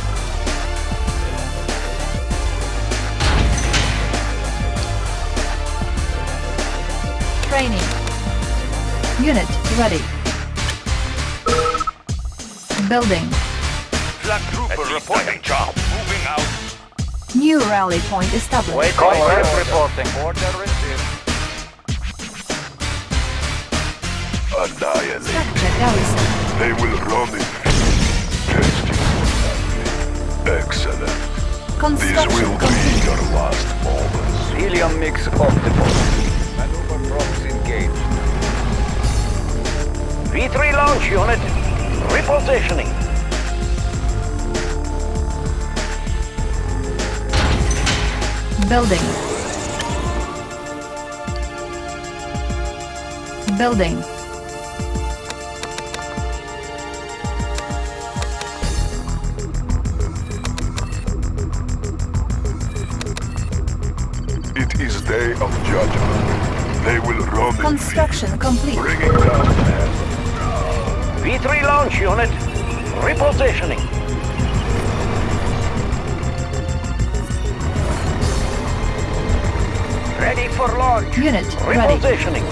[SPEAKER 7] Unit ready. Building.
[SPEAKER 4] Flak trooper reporting job. Moving out.
[SPEAKER 7] New rally point established.
[SPEAKER 3] Wait, conscript reporting. Order received.
[SPEAKER 10] Annihilate.
[SPEAKER 7] Structure garrison.
[SPEAKER 10] They will run in fear. Test you. Excellent. These will be your last moments.
[SPEAKER 3] Helium mix optimal. V3 launch unit. Repositioning.
[SPEAKER 7] Building. Building.
[SPEAKER 10] It is day of judgment. They will run
[SPEAKER 7] Construction complete.
[SPEAKER 10] bringing down men.
[SPEAKER 3] V3 launch unit. Repositioning. Ready for launch.
[SPEAKER 7] Unit ready.
[SPEAKER 3] Repositioning.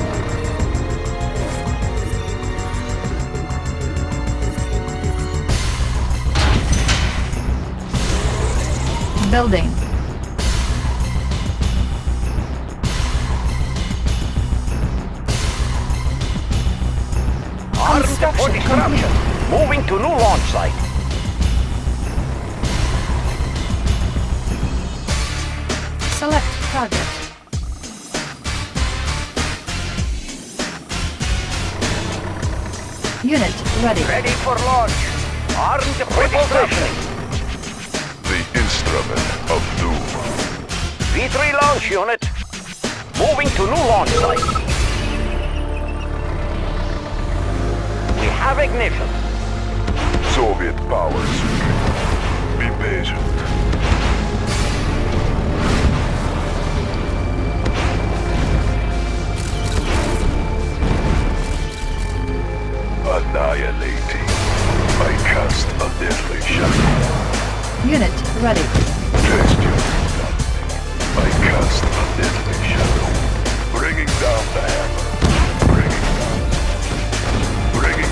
[SPEAKER 7] Building.
[SPEAKER 3] For
[SPEAKER 7] Construction
[SPEAKER 3] disruption. Moving to new launch site.
[SPEAKER 7] Select target. Unit ready.
[SPEAKER 3] Ready for launch. Armed for disruption.
[SPEAKER 10] The instrument of doom.
[SPEAKER 3] V3 launch unit. Moving to new launch site. Have ignition.
[SPEAKER 10] Soviet power supreme. Be patient. Annihilating. I cast a deadly shadow.
[SPEAKER 7] Unit ready.
[SPEAKER 10] Test your. I cast a deadly shadow. Bringing down the hammer.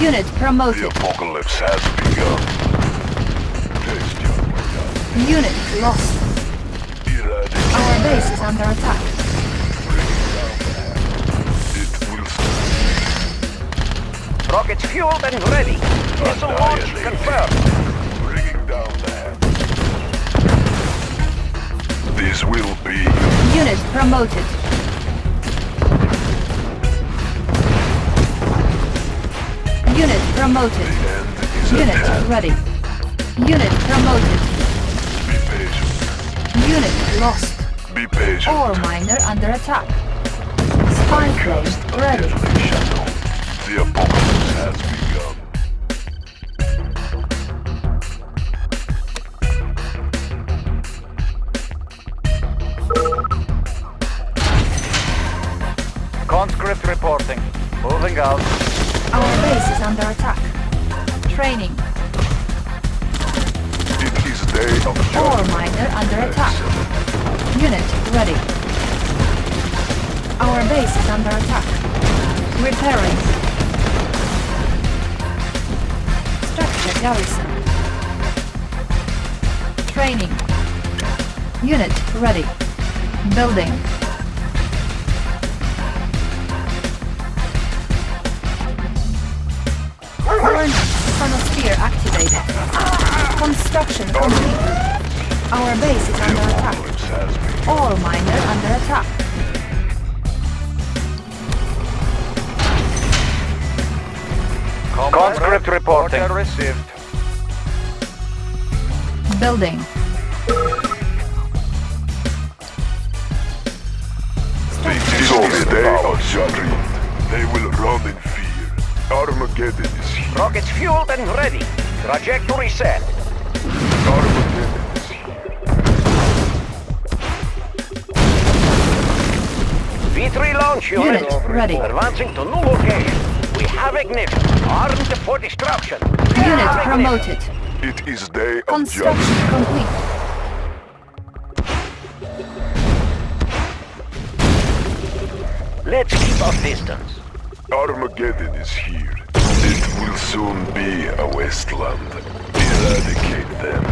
[SPEAKER 7] Unit promoted.
[SPEAKER 10] The apocalypse has begun. Taste your.
[SPEAKER 7] Unit lost.
[SPEAKER 10] Eradicate
[SPEAKER 7] Our base is under attack.
[SPEAKER 10] it will
[SPEAKER 3] Rockets fueled and ready. Missile launch confirmed.
[SPEAKER 10] bringing down the. This will be
[SPEAKER 7] Unit promoted. Unit promoted. Unit ready. Unit promoted.
[SPEAKER 10] Be patient.
[SPEAKER 7] Unit lost.
[SPEAKER 10] Be patient.
[SPEAKER 7] Ore miner under attack. Spy plane ready.
[SPEAKER 10] The apocalypse has begun.
[SPEAKER 7] Ready.
[SPEAKER 3] Let's keep our distance.
[SPEAKER 10] Armageddon is here. It will soon be a wasteland. Eradicate them.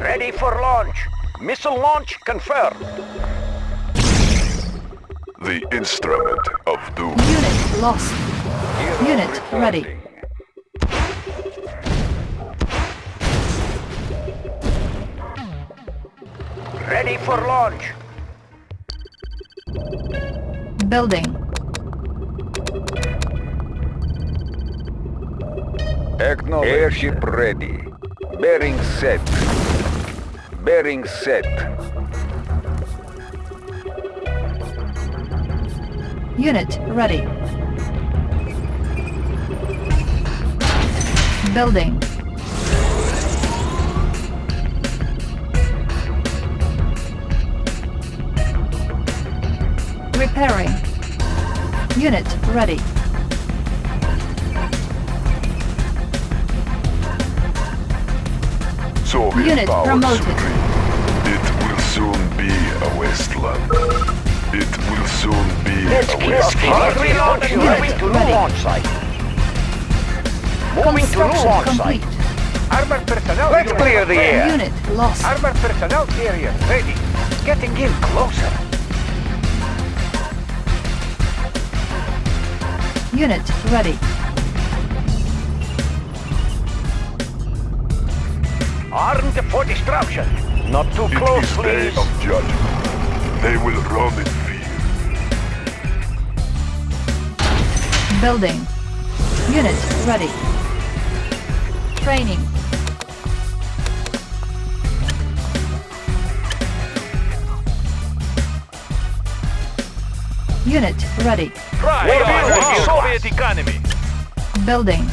[SPEAKER 3] Ready for launch. Missile launch confirmed.
[SPEAKER 10] The instrument of doom.
[SPEAKER 7] Unit lost. Unit ready.
[SPEAKER 3] Ready for launch.
[SPEAKER 7] Building.
[SPEAKER 11] Airship ready. Bearing set. Bearing set.
[SPEAKER 7] Unit ready. Building. Repairing. Unit ready.
[SPEAKER 10] Soviet
[SPEAKER 7] Unit
[SPEAKER 10] power
[SPEAKER 7] promoted.
[SPEAKER 10] supreme. It will soon be a wasteland. It will soon be
[SPEAKER 3] Let's
[SPEAKER 10] a
[SPEAKER 3] keep our
[SPEAKER 10] wasteland.
[SPEAKER 3] V3 launch
[SPEAKER 7] Unit
[SPEAKER 3] moving to new launch site. Moving to new launch
[SPEAKER 7] complete.
[SPEAKER 3] site.
[SPEAKER 6] Armored personnel.
[SPEAKER 3] Let's clear the air.
[SPEAKER 7] Unit lost.
[SPEAKER 6] Armored personnel area ready. Getting in closer.
[SPEAKER 7] Unit ready.
[SPEAKER 3] Armed for destruction. Not too
[SPEAKER 10] It
[SPEAKER 3] close,
[SPEAKER 10] is day
[SPEAKER 3] please.
[SPEAKER 10] of judgment. They will run in fear.
[SPEAKER 7] Building. Unit ready. Training. Unit ready.
[SPEAKER 4] Try
[SPEAKER 3] Where
[SPEAKER 4] on
[SPEAKER 3] are
[SPEAKER 4] the
[SPEAKER 3] you?
[SPEAKER 4] Soviet economy.
[SPEAKER 7] Building.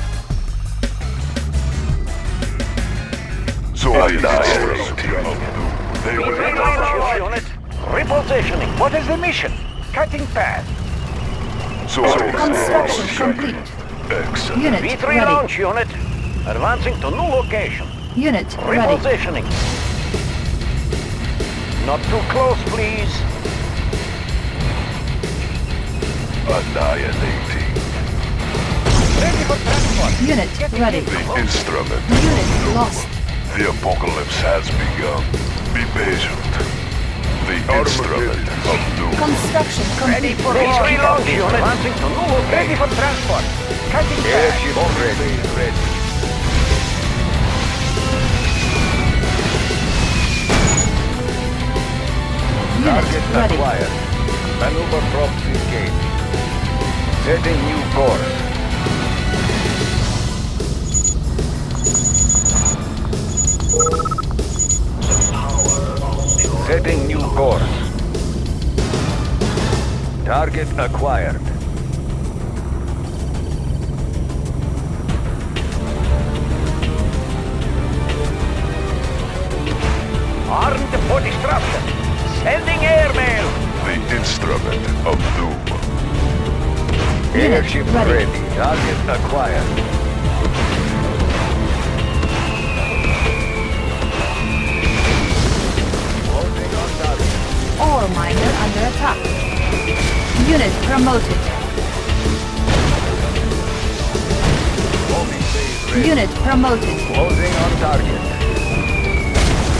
[SPEAKER 10] Soviet power supreme. They will
[SPEAKER 3] V3 launch unit. Repositioning.
[SPEAKER 6] What is the mission? Cutting path.
[SPEAKER 10] Soviet power
[SPEAKER 7] Construction
[SPEAKER 10] supreme.
[SPEAKER 7] complete.
[SPEAKER 10] Excellent.
[SPEAKER 7] Unit
[SPEAKER 3] V3
[SPEAKER 7] ready.
[SPEAKER 3] launch unit. Advancing to new location.
[SPEAKER 7] Unit ready.
[SPEAKER 3] Repositioning. Not too close, please.
[SPEAKER 7] Unit ready.
[SPEAKER 10] The instrument.
[SPEAKER 7] Unit lost.
[SPEAKER 10] The apocalypse has begun. Be patient. The instrument of doom.
[SPEAKER 7] Construction complete.
[SPEAKER 3] Ready
[SPEAKER 7] complete.
[SPEAKER 3] for launch. Advancing to new. Ready for transport. Cutting
[SPEAKER 11] Airship ready. Ready. Target acquired. Maneuver props engaged. Setting new course. Setting new course. Target acquired.
[SPEAKER 3] Armed for disruption. Sending airmail.
[SPEAKER 10] The instrument of doom.
[SPEAKER 7] Unit
[SPEAKER 11] Airship
[SPEAKER 7] ready.
[SPEAKER 11] ready. Target acquired. Holding on target.
[SPEAKER 7] Ore miner under attack. Unit promoted.
[SPEAKER 11] Homing base ready.
[SPEAKER 7] Unit promoted.
[SPEAKER 11] Closing on target.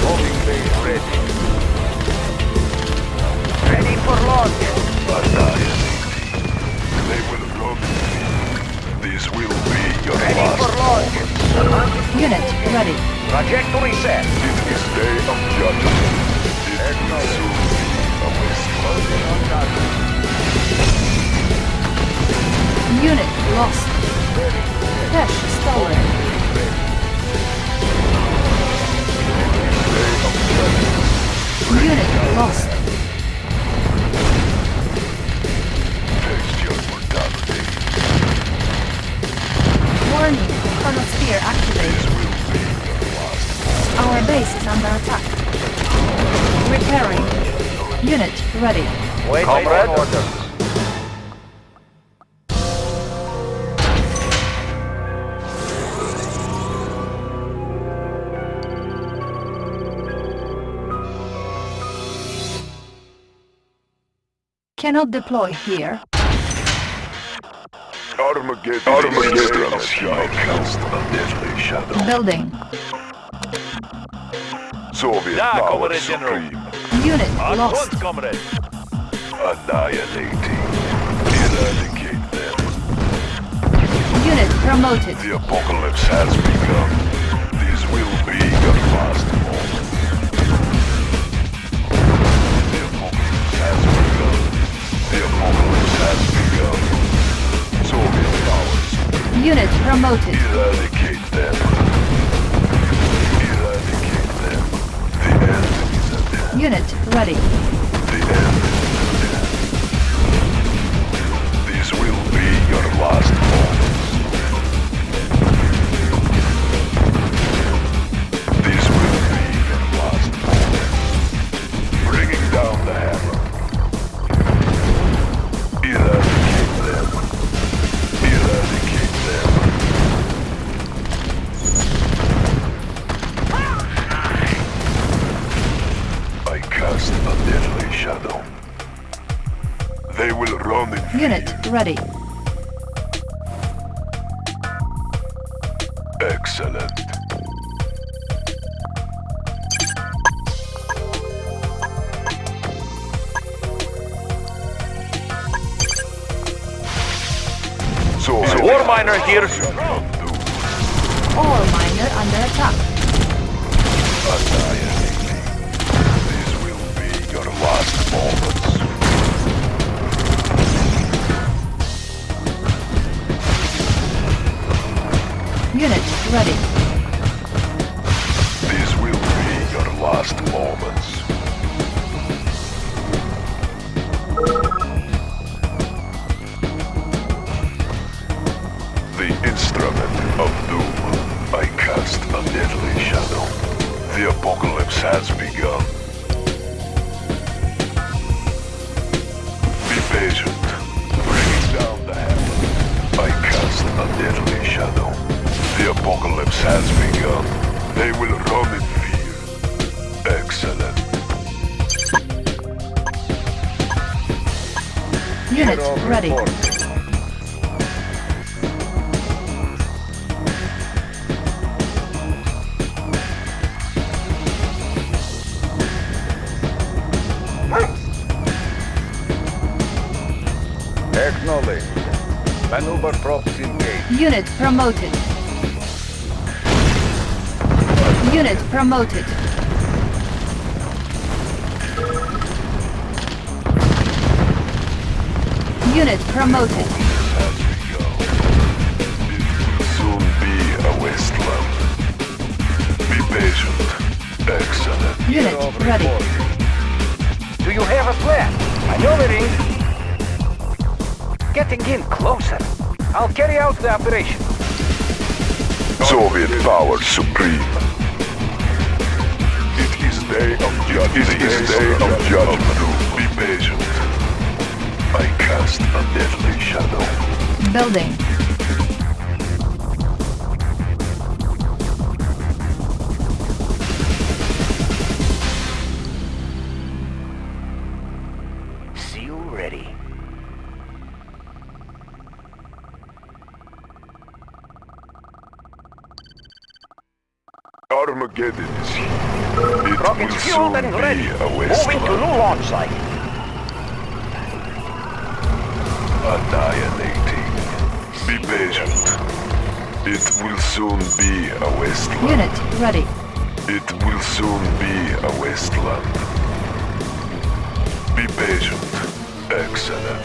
[SPEAKER 11] Homing base ready.
[SPEAKER 3] Ready for launch.
[SPEAKER 10] Annihilating. This will be your
[SPEAKER 3] Ready
[SPEAKER 10] last
[SPEAKER 3] for launch.
[SPEAKER 10] moment.
[SPEAKER 7] Unit ready.
[SPEAKER 3] Trajectory set.
[SPEAKER 10] In this day of judgment, it will soon be a
[SPEAKER 11] Closing on target.
[SPEAKER 7] Unit lost. Cash stolen. Unit lost. Base is under attack. Repairing. Unit ready.
[SPEAKER 3] Wait,
[SPEAKER 11] Comrade.
[SPEAKER 3] wait, order.
[SPEAKER 7] Cannot deploy here.
[SPEAKER 10] Armageddon. Armageddon. I cast a deadly shadow.
[SPEAKER 7] Building.
[SPEAKER 10] Soviet
[SPEAKER 4] Да,
[SPEAKER 10] power
[SPEAKER 4] comrade general.
[SPEAKER 10] supreme.
[SPEAKER 7] Unit
[SPEAKER 4] On
[SPEAKER 7] lost.
[SPEAKER 4] course, comrade.
[SPEAKER 10] Annihilating. Eradicate them.
[SPEAKER 7] Unit promoted.
[SPEAKER 10] The apocalypse has begun. This will be your last moment. The apocalypse has begun. The apocalypse has begun. Soviet powers,
[SPEAKER 7] Unit promoted.
[SPEAKER 10] eradicate them.
[SPEAKER 7] Unit ready.
[SPEAKER 10] The end. This will be your last moments.
[SPEAKER 7] Ready. Unit ready.
[SPEAKER 10] This will be your last moments. The instrument of doom. I cast a deadly shadow. The apocalypse has begun. Be patient. Bringing down the hammer. I cast a deadly shadow. The apocalypse has begun. They will run in fear. Excellent.
[SPEAKER 7] Unit ready.
[SPEAKER 11] Acknowledged. Maneuver props engaged.
[SPEAKER 7] Unit promoted. Unit promoted. Unit promoted.
[SPEAKER 10] Has begun. It will soon be a wasteland. Be patient. Excellent.
[SPEAKER 7] Unit ready.
[SPEAKER 3] Do you have a plan? Maneuvering. Getting in closer. I'll carry out the operation.
[SPEAKER 10] Soviet power supreme. It is day of judgment. Be patient. I cast a deadly shadow.
[SPEAKER 7] Building.
[SPEAKER 3] Fueled ready.
[SPEAKER 10] a
[SPEAKER 3] Moving to
[SPEAKER 10] wasteland.
[SPEAKER 3] new launch site.
[SPEAKER 10] Annihilating. Be patient. It will soon be a wasteland.
[SPEAKER 7] Unit ready.
[SPEAKER 10] It will soon be a wasteland. Be patient. Excellent.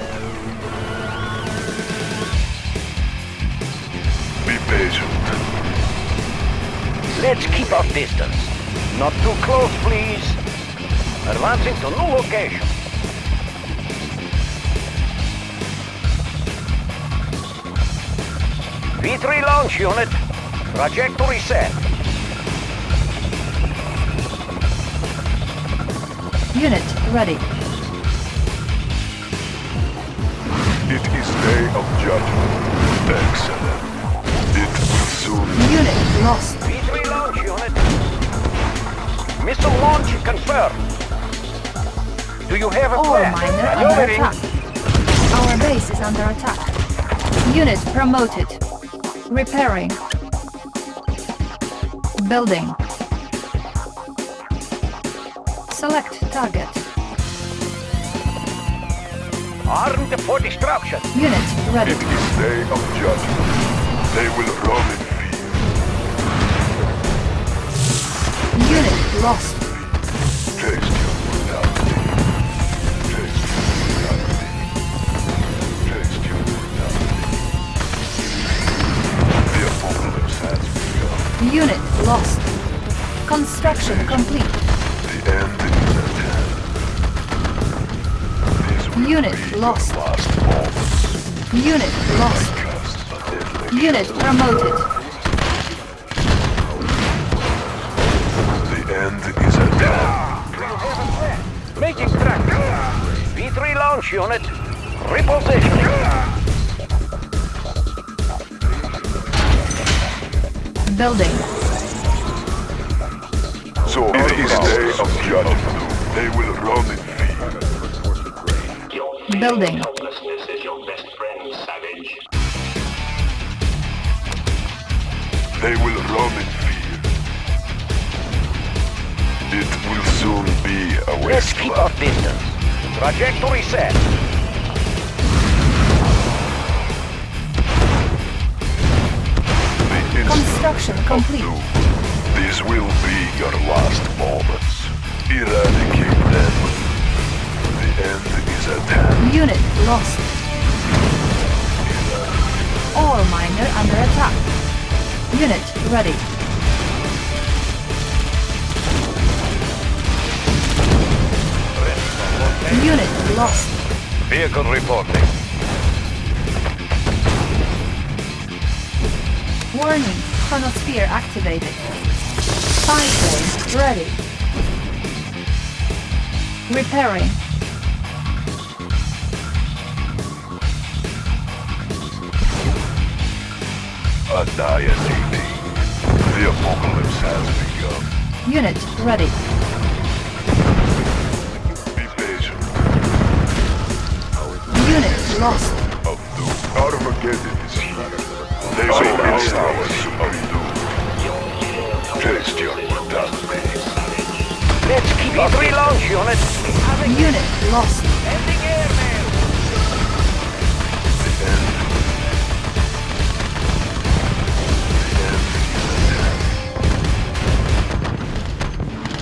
[SPEAKER 10] Be patient.
[SPEAKER 3] Let's keep our distance. Not too close, please. Advancing to new location. V3 launch unit. Trajectory set.
[SPEAKER 7] Unit ready.
[SPEAKER 10] It is day of judgment. Excellent. It will soon
[SPEAKER 7] Unit lost.
[SPEAKER 3] V3 launch unit. Missile launch confirmed. Do you have a
[SPEAKER 7] Ore
[SPEAKER 3] plan?
[SPEAKER 7] Oh, miner under
[SPEAKER 3] Maneuvering.
[SPEAKER 7] attack. Our base is under attack. Unit promoted. Repairing. Building. Select target.
[SPEAKER 3] Armed for destruction.
[SPEAKER 7] Unit ready.
[SPEAKER 10] It is day of judgment. They will run in fear.
[SPEAKER 7] Unit lost. Unit lost. Construction complete.
[SPEAKER 10] The end is at hand.
[SPEAKER 7] Unit lost. Unit lost. Unit promoted.
[SPEAKER 10] The end is at hand.
[SPEAKER 3] Making track. V3 launch unit. Repositioning.
[SPEAKER 7] Building.
[SPEAKER 10] So it is day of judgment. They will run in fear.
[SPEAKER 12] Your
[SPEAKER 7] Building.
[SPEAKER 12] helplessness is your best friend, Savage.
[SPEAKER 10] They will run in fear. It will soon be a
[SPEAKER 3] Let's keep
[SPEAKER 10] wasteland.
[SPEAKER 3] our distance. Trajectory set.
[SPEAKER 10] The instant
[SPEAKER 7] Construction
[SPEAKER 10] of
[SPEAKER 7] complete.
[SPEAKER 10] doom. This will be your last moments. Eradicate them. The end is at hand.
[SPEAKER 7] Unit lost. Ore miner under attack. Unit ready. Unit lost.
[SPEAKER 4] Vehicle reporting.
[SPEAKER 7] Warning. Chronosphere activated. Spy plane ready. Repairing.
[SPEAKER 10] Annihilating. The apocalypse has begun.
[SPEAKER 7] Unit ready.
[SPEAKER 10] Be patient.
[SPEAKER 7] Unit lost.
[SPEAKER 10] Out Of. Armageddon is here. They may be hours of doom. Taste your brutality.
[SPEAKER 3] Let's keep it relaunch, unit. Having
[SPEAKER 7] Unit lost.
[SPEAKER 3] ending.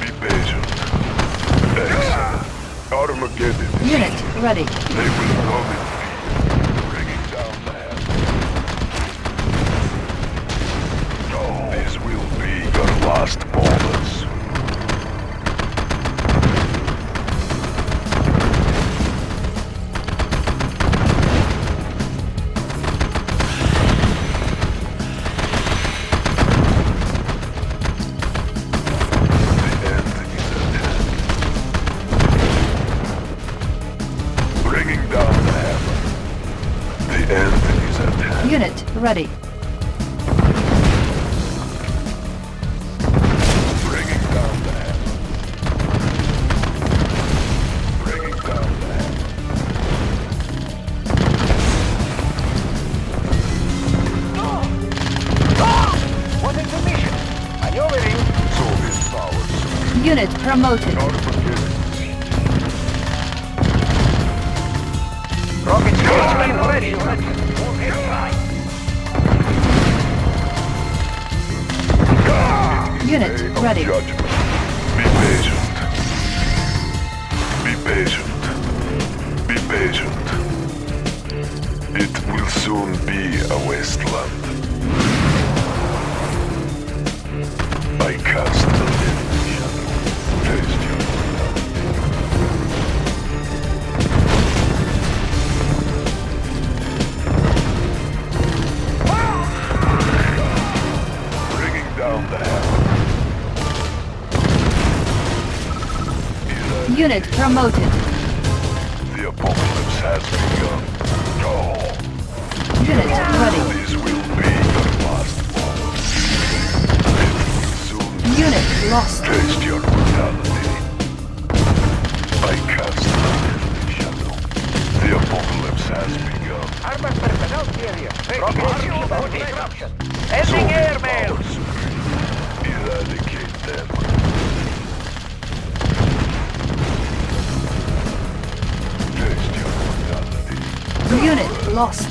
[SPEAKER 10] Be patient.
[SPEAKER 7] Unit ready. Unit promoted.
[SPEAKER 3] Rocket station ready, unit.
[SPEAKER 7] Ready.
[SPEAKER 10] Be patient. Be patient. Be patient. It will soon be a wasteland. I cast
[SPEAKER 7] Unit promoted.
[SPEAKER 10] The apocalypse has begun. No,
[SPEAKER 7] Unit ready.
[SPEAKER 10] this will be your last moment. It will soon
[SPEAKER 7] Unit lost.
[SPEAKER 10] taste your brutality. I cast the deadly shadow. The apocalypse has begun.
[SPEAKER 3] Armored personnel carrier. Rocket about disruption. Ending
[SPEAKER 10] Soviet
[SPEAKER 3] airmail.
[SPEAKER 7] Lost.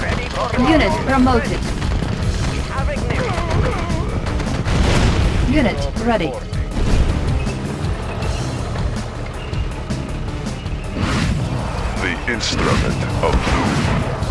[SPEAKER 3] Ready for
[SPEAKER 7] Unit promoted. Unit ready.
[SPEAKER 10] The instrument of doom.